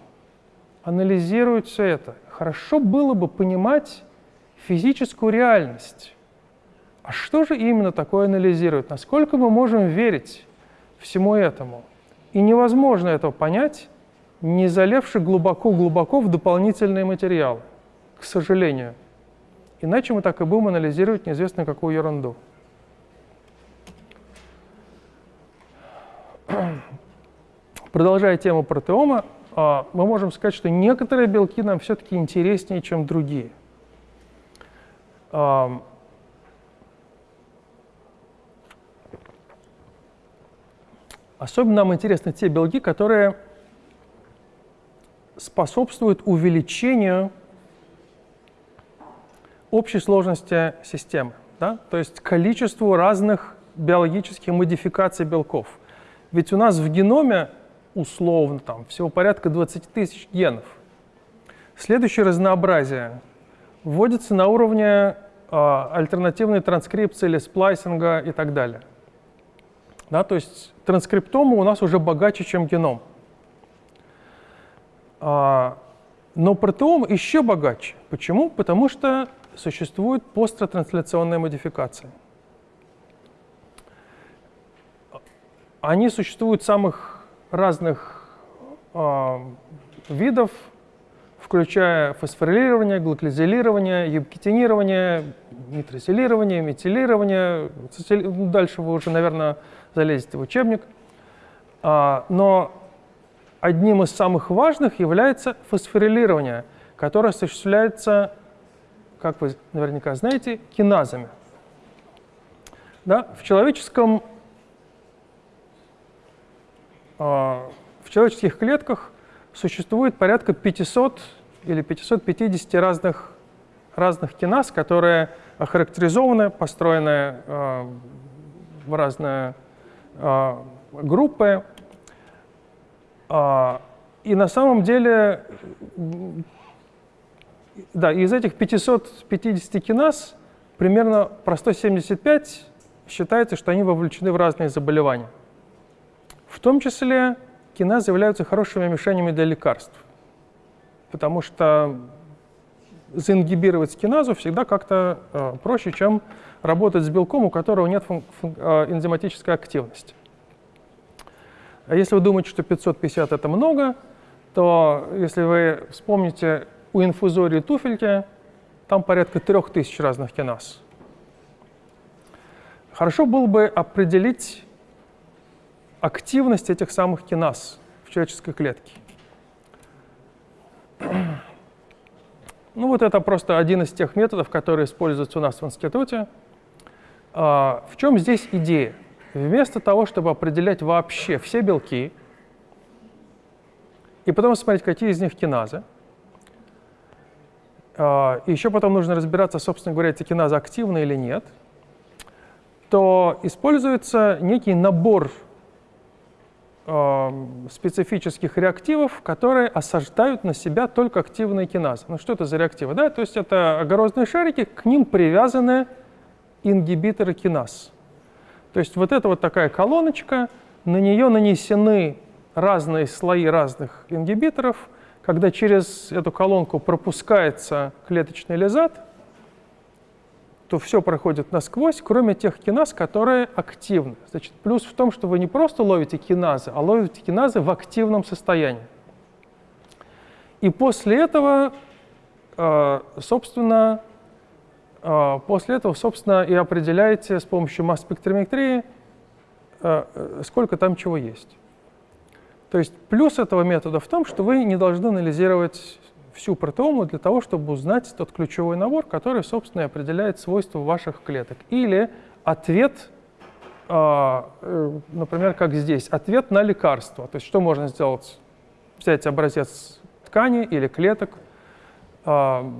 анализируют все это, хорошо было бы понимать физическую реальность. А что же именно такое анализируют? Насколько мы можем верить всему этому? И невозможно этого понять, не залевши глубоко-глубоко в дополнительные материалы, к сожалению. Иначе мы так и будем анализировать неизвестно какую ерунду. Продолжая тему протеома, мы можем сказать, что некоторые белки нам все-таки интереснее, чем другие. Особенно нам интересны те белки, которые способствуют увеличению общей сложности системы, да? то есть количеству разных биологических модификаций белков. Ведь у нас в геноме условно там всего порядка 20 тысяч генов. Следующее разнообразие вводится на уровне э, альтернативной транскрипции или сплайсинга и так далее. Да, то есть транскриптома у нас уже богаче, чем геном. А, но протеом еще богаче. Почему? Потому что существует посттрансляционная модификация. Они существуют самых разных э, видов, включая фосфорилирование, гликозилирование, юбкетинирование, нитросилирование, метилирование. Дальше вы уже, наверное, залезете в учебник. А, но одним из самых важных является фосфорилирование, которое осуществляется, как вы наверняка знаете, киназами. Да? В, человеческом, в человеческих клетках существует порядка 500 или 550 разных, разных киназ, которые охарактеризованы, построены э, в разные э, группы. И на самом деле, да, из этих 550 киназ примерно про 175 считается, что они вовлечены в разные заболевания. В том числе киназы являются хорошими мишенями для лекарств, потому что заингибировать киназу всегда как-то э, проще, чем работать с белком, у которого нет э, энзиматической активности. А если вы думаете, что 550 это много, то если вы вспомните у инфузории туфельки, там порядка 3000 разных киназ. Хорошо было бы определить активность этих самых киназ в человеческой клетке. Ну вот это просто один из тех методов, которые используются у нас в институте. А, в чем здесь идея? Вместо того, чтобы определять вообще все белки, и потом смотреть, какие из них киназы, а, и еще потом нужно разбираться, собственно говоря, эти киназы активны или нет, то используется некий набор специфических реактивов, которые осаждают на себя только активные киназы. Ну что это за реактивы? Да? То есть это огородные шарики, к ним привязаны ингибиторы киназ. То есть вот это вот такая колоночка, на нее нанесены разные слои разных ингибиторов. Когда через эту колонку пропускается клеточный лизат, то все проходит насквозь, кроме тех киназ, которые активны. Значит, плюс в том, что вы не просто ловите киназы, а ловите киназы в активном состоянии. И после этого, э, собственно, э, после этого, собственно, и определяете с помощью масс-спектрометрии, э, сколько там чего есть. То есть плюс этого метода в том, что вы не должны анализировать всю протеому для того, чтобы узнать тот ключевой набор, который, собственно, и определяет свойства ваших клеток. Или ответ, а, э, например, как здесь, ответ на лекарство. То есть что можно сделать? Взять образец ткани или клеток. А,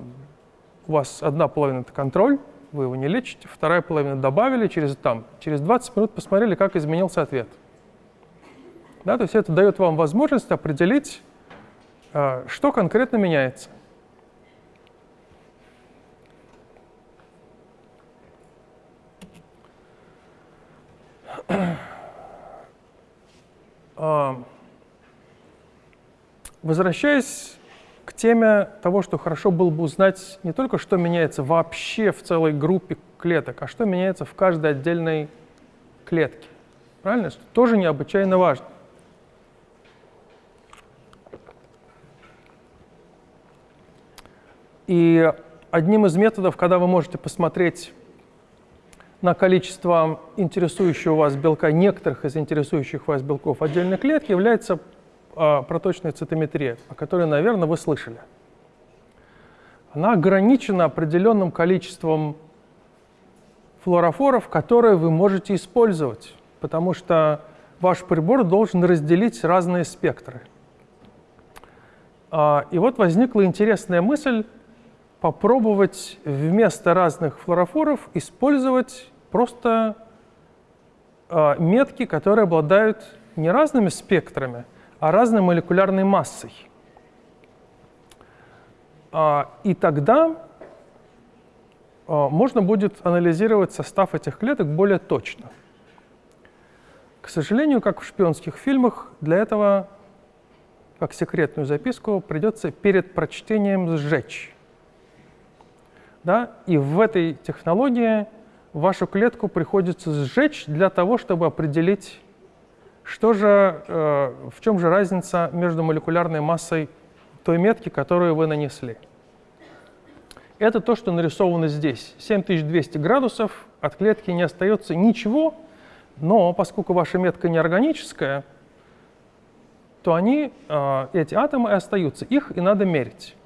у вас одна половина – это контроль, вы его не лечите, вторая половина добавили, через, там, через 20 минут посмотрели, как изменился ответ. Да, то есть это дает вам возможность определить, что конкретно меняется. А, возвращаясь к теме того, что хорошо было бы узнать не только, что меняется вообще в целой группе клеток, а что меняется в каждой отдельной клетке. Правильно? Что тоже необычайно важно. И одним из методов, когда вы можете посмотреть на количество интересующего вас белка, некоторых из интересующих вас белков отдельной клетки, является а, проточная цитометрия, о которой, наверное, вы слышали. Она ограничена определенным количеством флуорофоров, которые вы можете использовать, потому что ваш прибор должен разделить разные спектры. А, и вот возникла интересная мысль попробовать вместо разных флуорофоров использовать просто э, метки, которые обладают не разными спектрами, а разной молекулярной массой. А, и тогда а, можно будет анализировать состав этих клеток более точно. К сожалению, как в шпионских фильмах, для этого, как секретную записку, придется перед прочтением сжечь да, и в этой технологии вашу клетку приходится сжечь для того, чтобы определить, что же, э, в чем же разница между молекулярной массой той метки, которую вы нанесли. Это то, что нарисовано здесь. 7200 градусов, от клетки не остается ничего, но поскольку ваша метка неорганическая, то они, э, эти атомы остаются, их и надо мерить.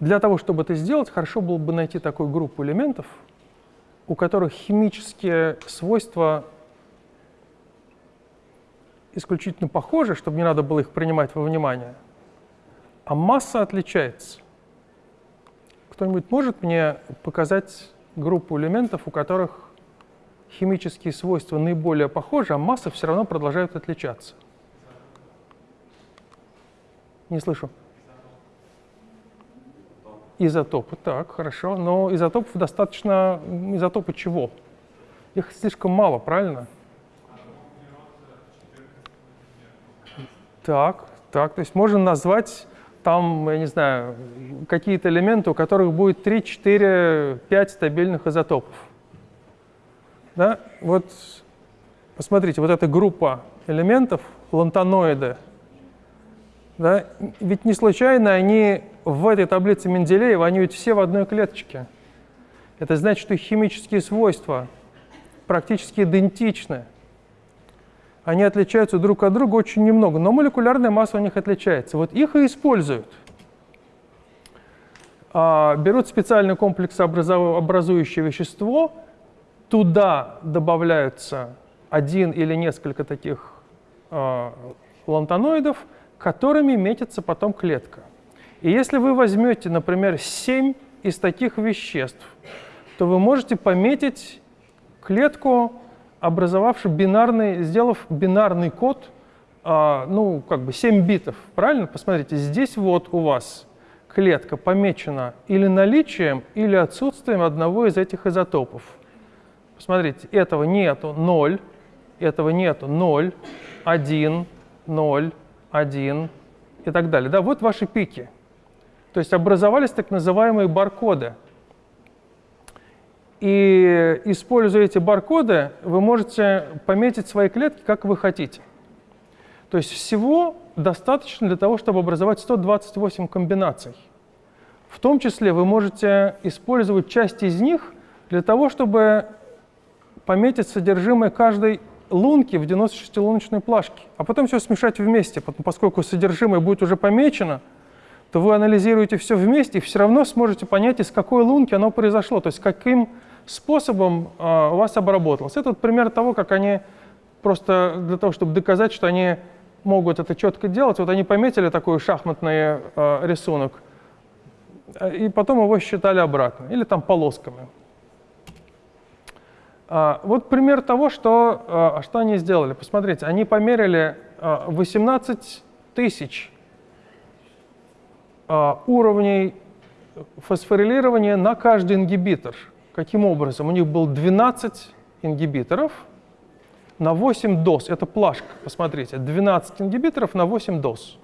Для того, чтобы это сделать, хорошо было бы найти такую группу элементов, у которых химические свойства исключительно похожи, чтобы не надо было их принимать во внимание, а масса отличается. Кто-нибудь может мне показать группу элементов, у которых химические свойства наиболее похожи, а масса все равно продолжает отличаться? Не слышу. Изотопы, так, хорошо. Но изотопов достаточно... Изотопы чего? Их слишком мало, правильно? Так, так, то есть можно назвать там, я не знаю, какие-то элементы, у которых будет 3, 4, 5 стабильных изотопов. Да? Вот посмотрите, вот эта группа элементов, лантаноиды, да? Ведь не случайно они в этой таблице Менделеева, они ведь все в одной клеточке. Это значит, что их химические свойства практически идентичны. Они отличаются друг от друга очень немного, но молекулярная масса у них отличается. Вот их и используют. А, берут специальный комплекс образующее вещество, туда добавляются один или несколько таких а, лантаноидов – которыми метится потом клетка. И если вы возьмете, например, 7 из таких веществ, то вы можете пометить клетку, образовавшую бинарный, сделав бинарный код, а, ну, как бы 7 битов, правильно? Посмотрите, здесь вот у вас клетка помечена или наличием, или отсутствием одного из этих изотопов. Посмотрите, этого нету 0, этого нету 0, 1, 0, 1 и так далее. Да, вот ваши пики. То есть образовались так называемые баркоды. И используя эти баркоды, вы можете пометить свои клетки, как вы хотите. То есть всего достаточно для того, чтобы образовать 128 комбинаций. В том числе вы можете использовать часть из них для того, чтобы пометить содержимое каждой лунки в 96-луночной плашке, а потом все смешать вместе, поскольку содержимое будет уже помечено, то вы анализируете все вместе и все равно сможете понять, из какой лунки оно произошло, то есть каким способом э, у вас обработалось. Это вот пример того, как они просто для того, чтобы доказать, что они могут это четко делать, вот они пометили такой шахматный э, рисунок, и потом его считали обратно, или там полосками. А, вот пример того, что, а, что они сделали. Посмотрите, они померили 18 а, тысяч уровней фосфорилирования на каждый ингибитор. Каким образом? У них был 12 ингибиторов на 8 доз. Это плашка, посмотрите. 12 ингибиторов на 8 доз.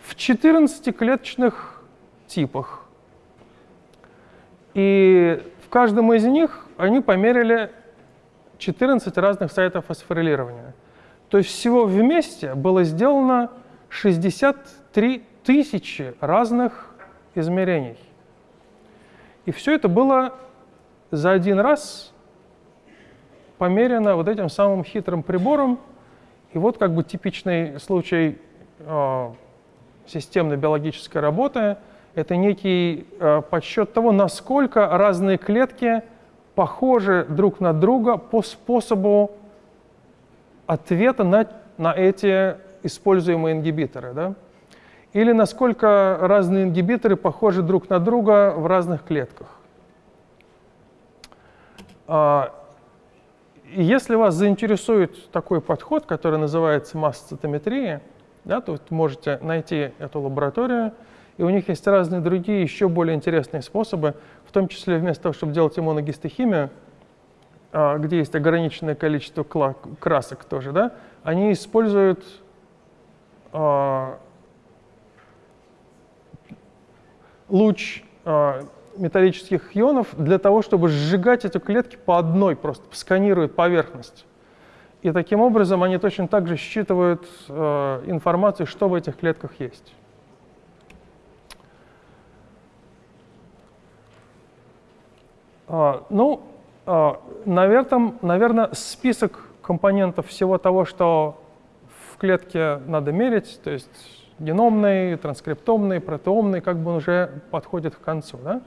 В 14 клеточных типах. И в каждом из них они померили 14 разных сайтов фосфорилирования. То есть всего вместе было сделано 63 тысячи разных измерений. И все это было за один раз померено вот этим самым хитрым прибором. И вот как бы типичный случай э, системной биологической работы – это некий э, подсчет того, насколько разные клетки – похожи друг на друга по способу ответа на, на эти используемые ингибиторы. Да? Или насколько разные ингибиторы похожи друг на друга в разных клетках. А, если вас заинтересует такой подход, который называется масс-цитометрия, да, то вы можете найти эту лабораторию, и у них есть разные другие, еще более интересные способы, в том числе вместо того, чтобы делать иммуногистохимию, а, где есть ограниченное количество красок тоже, да, они используют а, луч а, металлических ионов для того, чтобы сжигать эти клетки по одной, просто сканируют поверхность. И таким образом они точно так же считывают информацию, что в этих клетках есть. Ну, а, наверное, наверное, список компонентов всего того, что в клетке надо мерить, то есть геномный, транскриптомный, протеомный, как бы он уже подходит к концу. Да?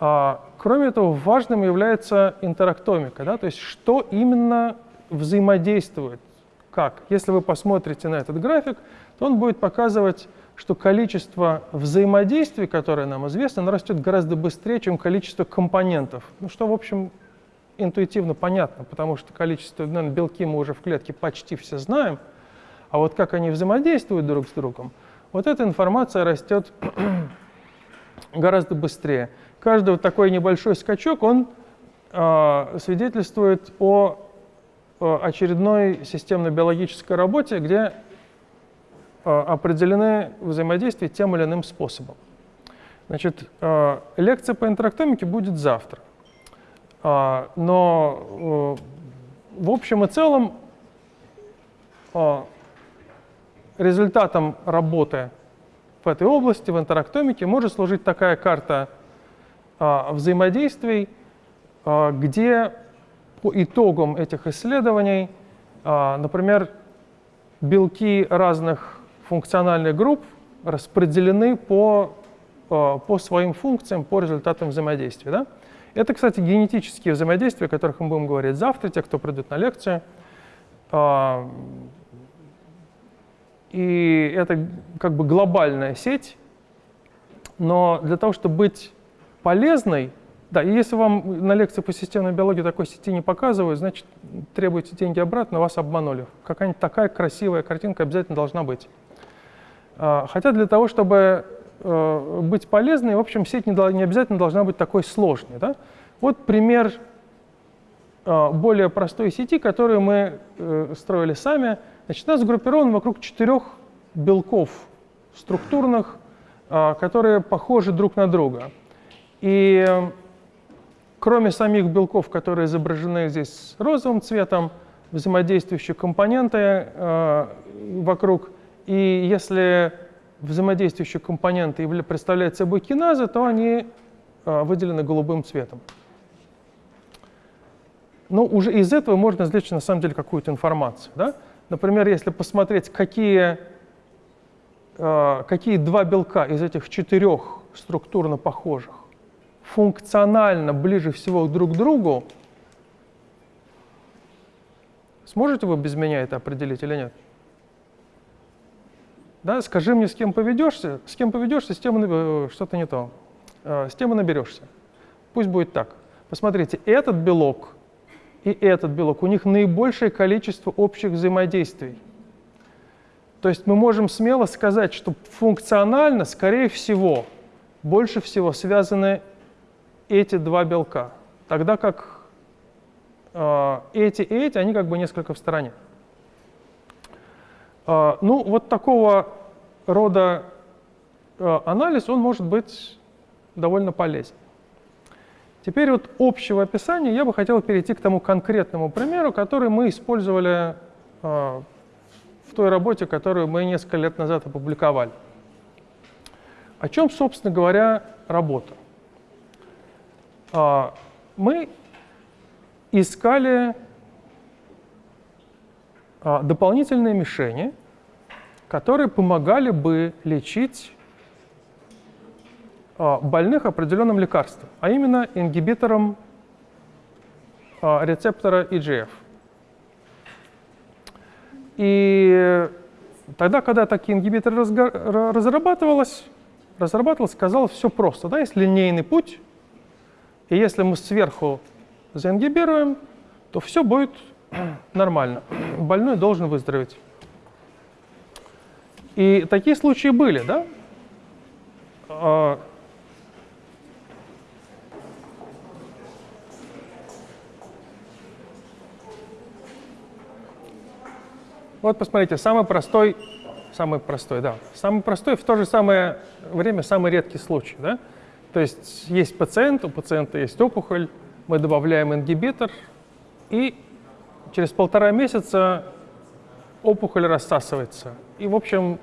А, кроме этого, важным является интерактомика, да? то есть что именно взаимодействует, как. Если вы посмотрите на этот график, то он будет показывать что количество взаимодействий, которое нам известно, оно растет гораздо быстрее, чем количество компонентов. Ну, что, в общем, интуитивно понятно, потому что количество, наверное, белки мы уже в клетке почти все знаем, а вот как они взаимодействуют друг с другом, вот эта информация растет гораздо быстрее. Каждый вот такой небольшой скачок, он э, свидетельствует о, очередной системно-биологической работе, где определены взаимодействия тем или иным способом. Значит, э, лекция по интерактомике будет завтра. Э, но в общем и целом результатом работы в этой области, в интерактомике, может служить такая карта взаимодействий, где по итогам этих исследований, например, белки разных функциональных групп распределены по, э, по своим функциям, по результатам взаимодействия. Да? Это, кстати, генетические взаимодействия, о которых мы будем говорить завтра, те, кто придут на лекцию. А, и это как бы глобальная сеть, но для того, чтобы быть полезной, да, и если вам на лекции по системной биологии такой сети не показывают, значит, требуете деньги обратно, вас обманули. Какая-нибудь такая красивая картинка обязательно должна быть. А, хотя для того, чтобы э, быть полезной, в общем, сеть не обязательно должна быть такой сложной. Да? Вот пример э, более простой сети, которую мы э, строили сами. Значит, она сгруппирована вокруг четырех белков структурных, которые похожи друг на друга. И кроме самих белков, которые изображены здесь розовым цветом, взаимодействующие компоненты вокруг и если взаимодействующие компоненты представляют собой киназы, то они а, выделены голубым цветом. ну, уже из этого можно извлечь на самом деле какую-то информацию. Да? Например, если посмотреть, какие, э, какие два белка из этих четырех структурно похожих функционально ближе всего друг к другу, сможете вы без меня это определить или нет? Да, скажи мне, с кем поведешься, с кем поведешься, с тем э, что-то не то, э, с тем и наберешься. Пусть будет так. Посмотрите, этот белок и этот белок, у них наибольшее количество общих взаимодействий. То есть мы можем смело сказать, что функционально, скорее всего, больше всего связаны эти два белка, тогда как э, эти и эти, они как бы несколько в стороне. Э, ну, вот такого рода э, анализ, он может быть довольно полезен. Теперь вот общего описания я бы хотел перейти к тому конкретному примеру, который мы использовали э, в той работе, которую мы несколько лет назад опубликовали. О чем, собственно говоря, работа? Э, мы искали э, дополнительные мишени, которые помогали бы лечить а, больных определенным лекарством, а именно ингибитором а, рецептора EGF. И тогда, когда такие ингибиторы разрабатывалось, разрабатывалось, сказал все просто. Да? Есть линейный путь, и если мы сверху заингибируем, то все будет нормально. Больной должен выздороветь. И такие случаи были, да? А, Вот посмотрите, самый простой, самый простой, да, самый простой, в то же самое время самый редкий случай, да. То есть есть пациент, у пациента есть опухоль, мы добавляем ингибитор, и через полтора месяца опухоль рассасывается. И, в общем,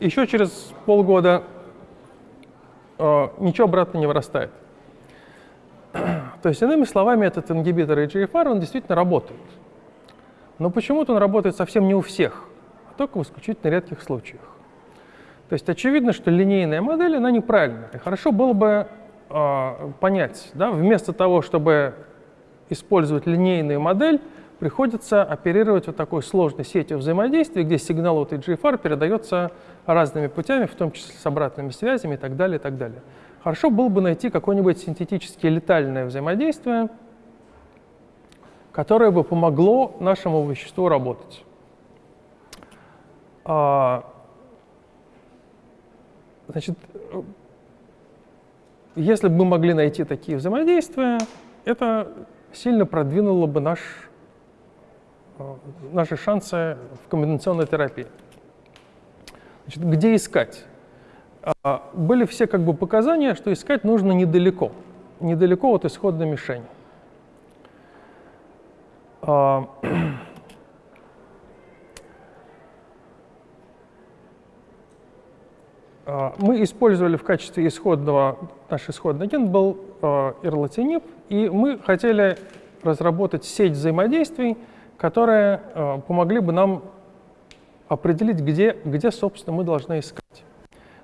еще через полгода э, ничего обратно не вырастает. То есть, иными словами, этот ингибитор EGFR, он действительно работает. Но почему-то он работает совсем не у всех, а только в исключительно редких случаях. То есть очевидно, что линейная модель, она неправильная. И хорошо было бы э, понять, да, вместо того, чтобы использовать линейную модель, приходится оперировать вот такой сложной сетью взаимодействия, где сигнал от EGFR передается разными путями, в том числе с обратными связями и так далее, и так далее. Хорошо было бы найти какое-нибудь синтетически летальное взаимодействие, которое бы помогло нашему веществу работать. А, значит, если бы мы могли найти такие взаимодействия, это сильно продвинуло бы наш, а, наши шансы в комбинационной терапии. Значит, где искать? А, были все как бы показания, что искать нужно недалеко, недалеко от исходной мишени. А, а, мы использовали в качестве исходного, наш исходный агент был ирлатиниб, и мы хотели разработать сеть взаимодействий, которые помогли бы нам определить, где, где, собственно, мы должны искать.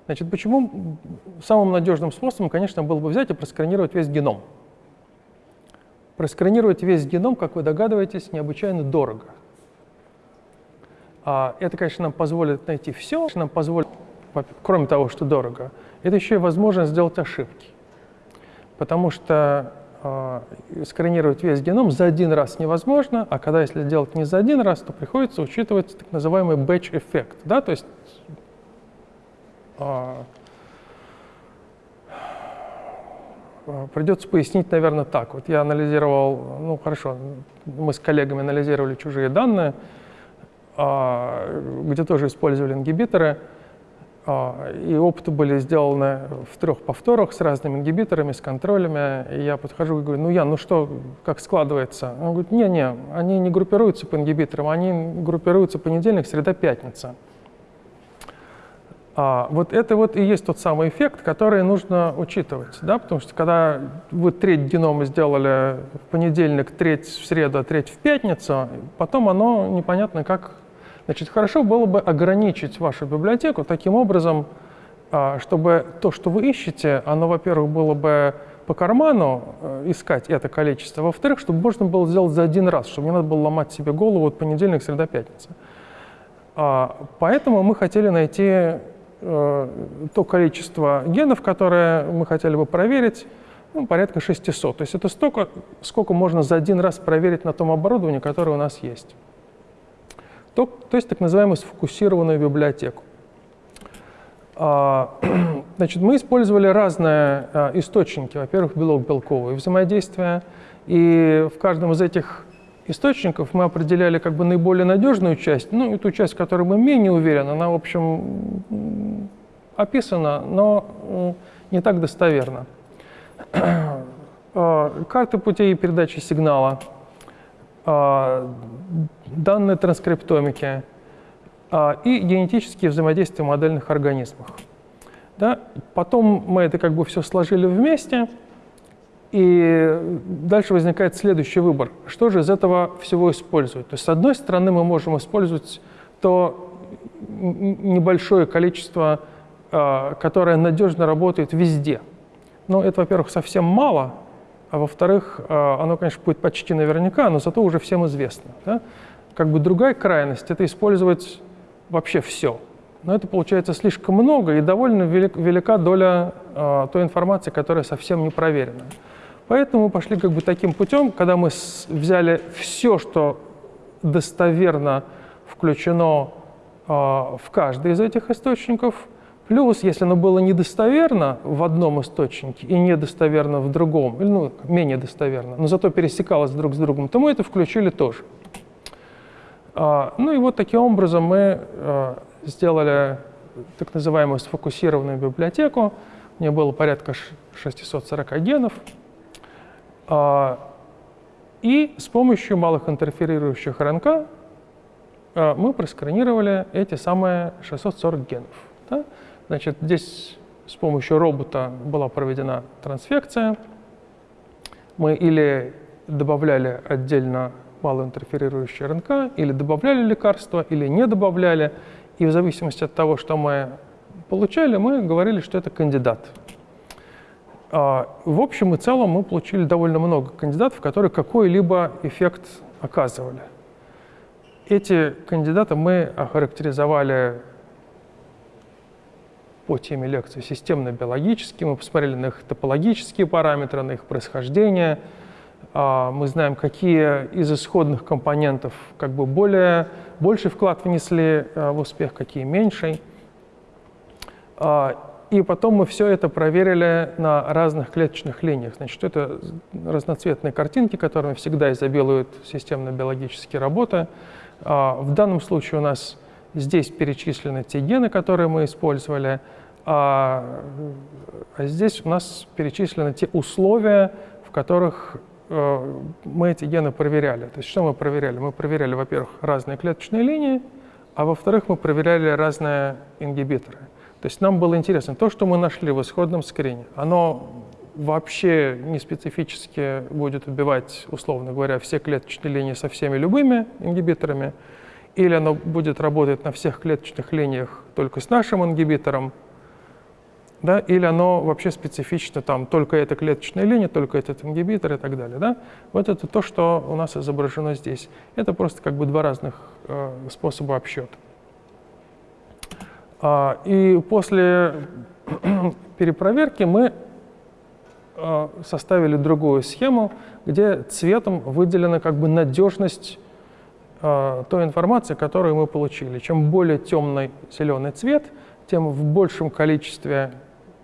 Значит, почему самым надежным способом, конечно, было бы взять и просканировать весь геном. Просканировать весь геном, как вы догадываетесь, необычайно дорого. А это, конечно, нам позволит найти все, нам позволит, кроме того, что дорого, это еще и возможность сделать ошибки. Потому что э, сканировать весь геном за один раз невозможно, а когда если делать не за один раз, то приходится учитывать так называемый batch-эффект. Да? То есть э, Э, придется пояснить, наверное, так. Вот я анализировал, ну хорошо, мы с коллегами анализировали чужие данные, а, где тоже использовали ингибиторы, и опыты были сделаны в трех повторах с разными ингибиторами, с контролями. И я подхожу и говорю, ну я, ну что, как складывается? Он говорит, не-не, они не группируются по ингибиторам, они группируются понедельник, среда, пятница. А, вот это вот и есть тот самый эффект, который нужно учитывать, да, потому что когда вы треть генома сделали в понедельник, треть в среду, а треть в пятницу, потом оно непонятно как... Значит, хорошо было бы ограничить вашу библиотеку таким образом, а, чтобы то, что вы ищете, оно, во-первых, было бы по карману э, искать это количество, во-вторых, чтобы можно было сделать за один раз, чтобы не надо было ломать себе голову от понедельник, среда, пятница. Поэтому мы хотели найти Э, то количество генов, которое мы хотели бы проверить, ну, порядка 600. То есть это столько, сколько можно за один раз проверить на том оборудовании, которое у нас есть. То, то есть так называемую сфокусированную библиотеку. А, значит, мы использовали разные а, источники. Во-первых, белок-белковые взаимодействия. И в каждом из этих источников мы определяли как бы наиболее надежную часть, ну и ту часть, в которой мы менее уверены, она, в общем, описана, но не так достоверно. А, карты путей передачи сигнала, данные транскриптомики а, и генетические взаимодействия в модельных организмах. Да? Потом мы это как бы все сложили вместе – и дальше возникает следующий выбор. Что же из этого всего использовать? То есть, с одной стороны, мы можем использовать то небольшое количество, а, которое надежно работает везде. Но это, во-первых, совсем мало, а во-вторых, а, оно, конечно, будет почти наверняка, но зато уже всем известно. Да? Как бы другая крайность – это использовать вообще все. Но это получается слишком много и довольно велика доля э, той информации, которая совсем не проверена. Поэтому мы пошли как бы таким путем, когда мы взяли все, что достоверно включено э, в каждый из этих источников, плюс, если оно было недостоверно в одном источнике и недостоверно в другом, или ну, менее достоверно, но зато пересекалось друг с другом, то мы это включили тоже. Э, ну и вот таким образом мы э, сделали так называемую сфокусированную библиотеку. У нее было порядка 640 генов. А, и с помощью малых интерферирующих РНК а, мы просканировали эти самые 640 генов. Да? Значит, здесь с помощью робота была проведена трансфекция. Мы или добавляли отдельно малоинтерферирующие РНК, или добавляли лекарства, или не добавляли. И в зависимости от того, что мы получали, мы говорили, что это кандидат. А, в общем и целом мы получили довольно много кандидатов, которые какой-либо эффект оказывали. Эти кандидаты мы охарактеризовали по теме лекции системно-биологически, мы посмотрели на их топологические параметры, на их происхождение. А, мы знаем, какие из исходных компонентов как бы более, больший вклад внесли а, в успех, какие меньший. И потом мы все это проверили на разных клеточных линиях. Значит, это разноцветные картинки, которыми всегда изобилуют системно-биологические работы. А, в данном случае у нас здесь перечислены те гены, которые мы использовали, а, а здесь у нас перечислены те условия, в которых э, мы эти гены проверяли. То есть что мы проверяли? Мы проверяли, во-первых, разные клеточные линии, а во-вторых, мы проверяли разные ингибиторы. То есть нам было интересно, то, что мы нашли в исходном скрине, оно вообще не специфически будет убивать, условно говоря, все клеточные линии со всеми любыми ингибиторами, или оно будет работать на всех клеточных линиях только с нашим ингибитором, да, или оно вообще специфично, там, только эта клеточная линия, только этот ингибитор и так далее. Да? Вот это то, что у нас изображено здесь. Это просто как бы два разных э, способа обсчета. А, и после перепроверки мы а, составили другую схему, где цветом выделена как бы надежность а, той информации, которую мы получили. Чем более темный зеленый цвет, тем в большем количестве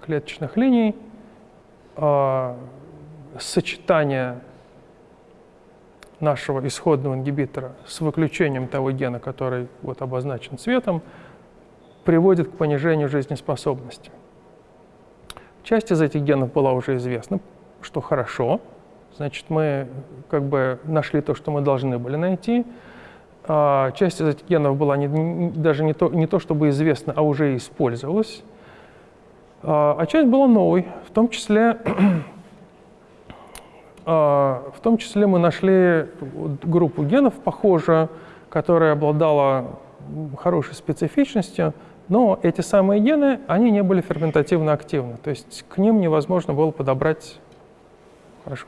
клеточных линий сочетание нашего исходного ингибитора с выключением того гена, который вот обозначен цветом, приводит к понижению жизнеспособности. Часть из этих генов была уже известна, что хорошо. Значит, мы как бы нашли то, что мы должны были найти. А, часть из этих генов была не, не, даже не то, не то чтобы известна, а уже использовалась. А, а часть была новой, в том числе а, в том числе мы нашли группу генов похожую, которая обладала хорошей специфичностью, но эти самые гены, они не были ферментативно активны, то есть к ним невозможно было подобрать, хорошо,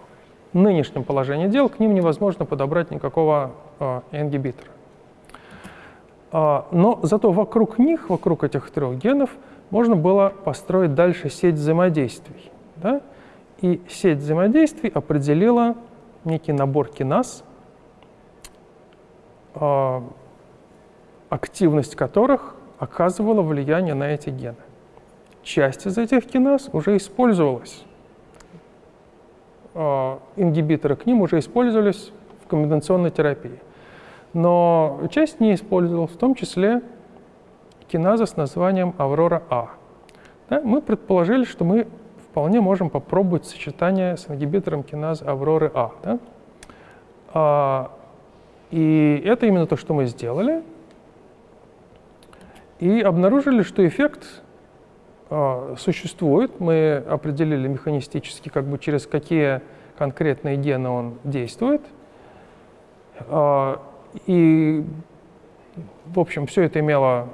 нынешнем положении дел к ним невозможно подобрать никакого э, ингибитора. Э, но зато вокруг них, вокруг этих трех генов, можно было построить дальше сеть взаимодействий. Да? И сеть взаимодействий определила некий набор киназ, э, активность которых оказывала влияние на эти гены. Часть из этих киназ уже использовалась. Э, ингибиторы к ним уже использовались в комбинационной терапии. Но часть не использовалась, в том числе киназа с названием Аврора-А. Да, мы предположили, что мы вполне можем попробовать сочетание с ингибитором киназы Авроры-А. Да? А, и это именно то, что мы сделали. И обнаружили, что эффект существует. Мы определили механистически, как бы через какие конкретные гены он действует. А, и, в общем, все это имело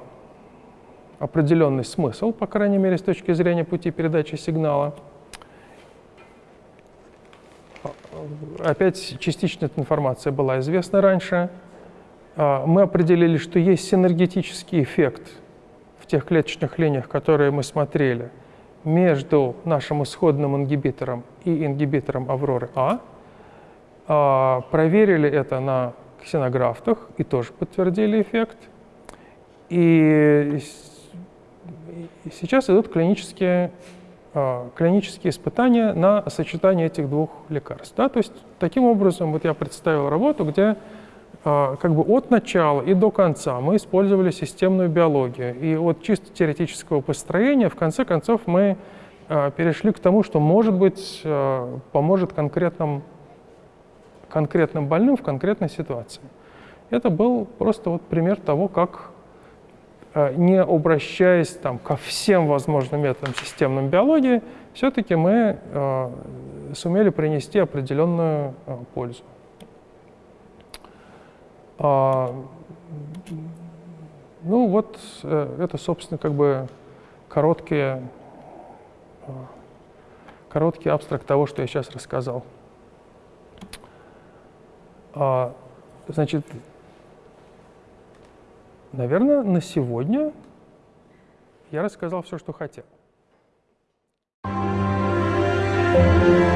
определенный смысл, по крайней мере, с точки зрения пути передачи сигнала. Опять частично эта информация была известна раньше. А, мы определили, что есть синергетический эффект в тех клеточных линиях, которые мы смотрели, между нашим исходным ингибитором и ингибитором Авроры А. а проверили это на ксенографтах и тоже подтвердили эффект. И сейчас идут клинические, а, клинические испытания на сочетание этих двух лекарств. Да? То есть таким образом вот я представил работу, где как бы от начала и до конца мы использовали системную биологию. И от чисто теоретического построения в конце концов мы а, перешли к тому, что, может быть, поможет конкретным, конкретным больным в конкретной ситуации. Это был просто вот пример того, как не обращаясь там, ко всем возможным методам системной биологии, все-таки мы сумели принести определенную пользу. А, ну вот э, это, собственно, как бы короткий, э, короткий абстракт того, что я сейчас рассказал. А, значит, наверное, на сегодня я рассказал все, что хотел. Thank you.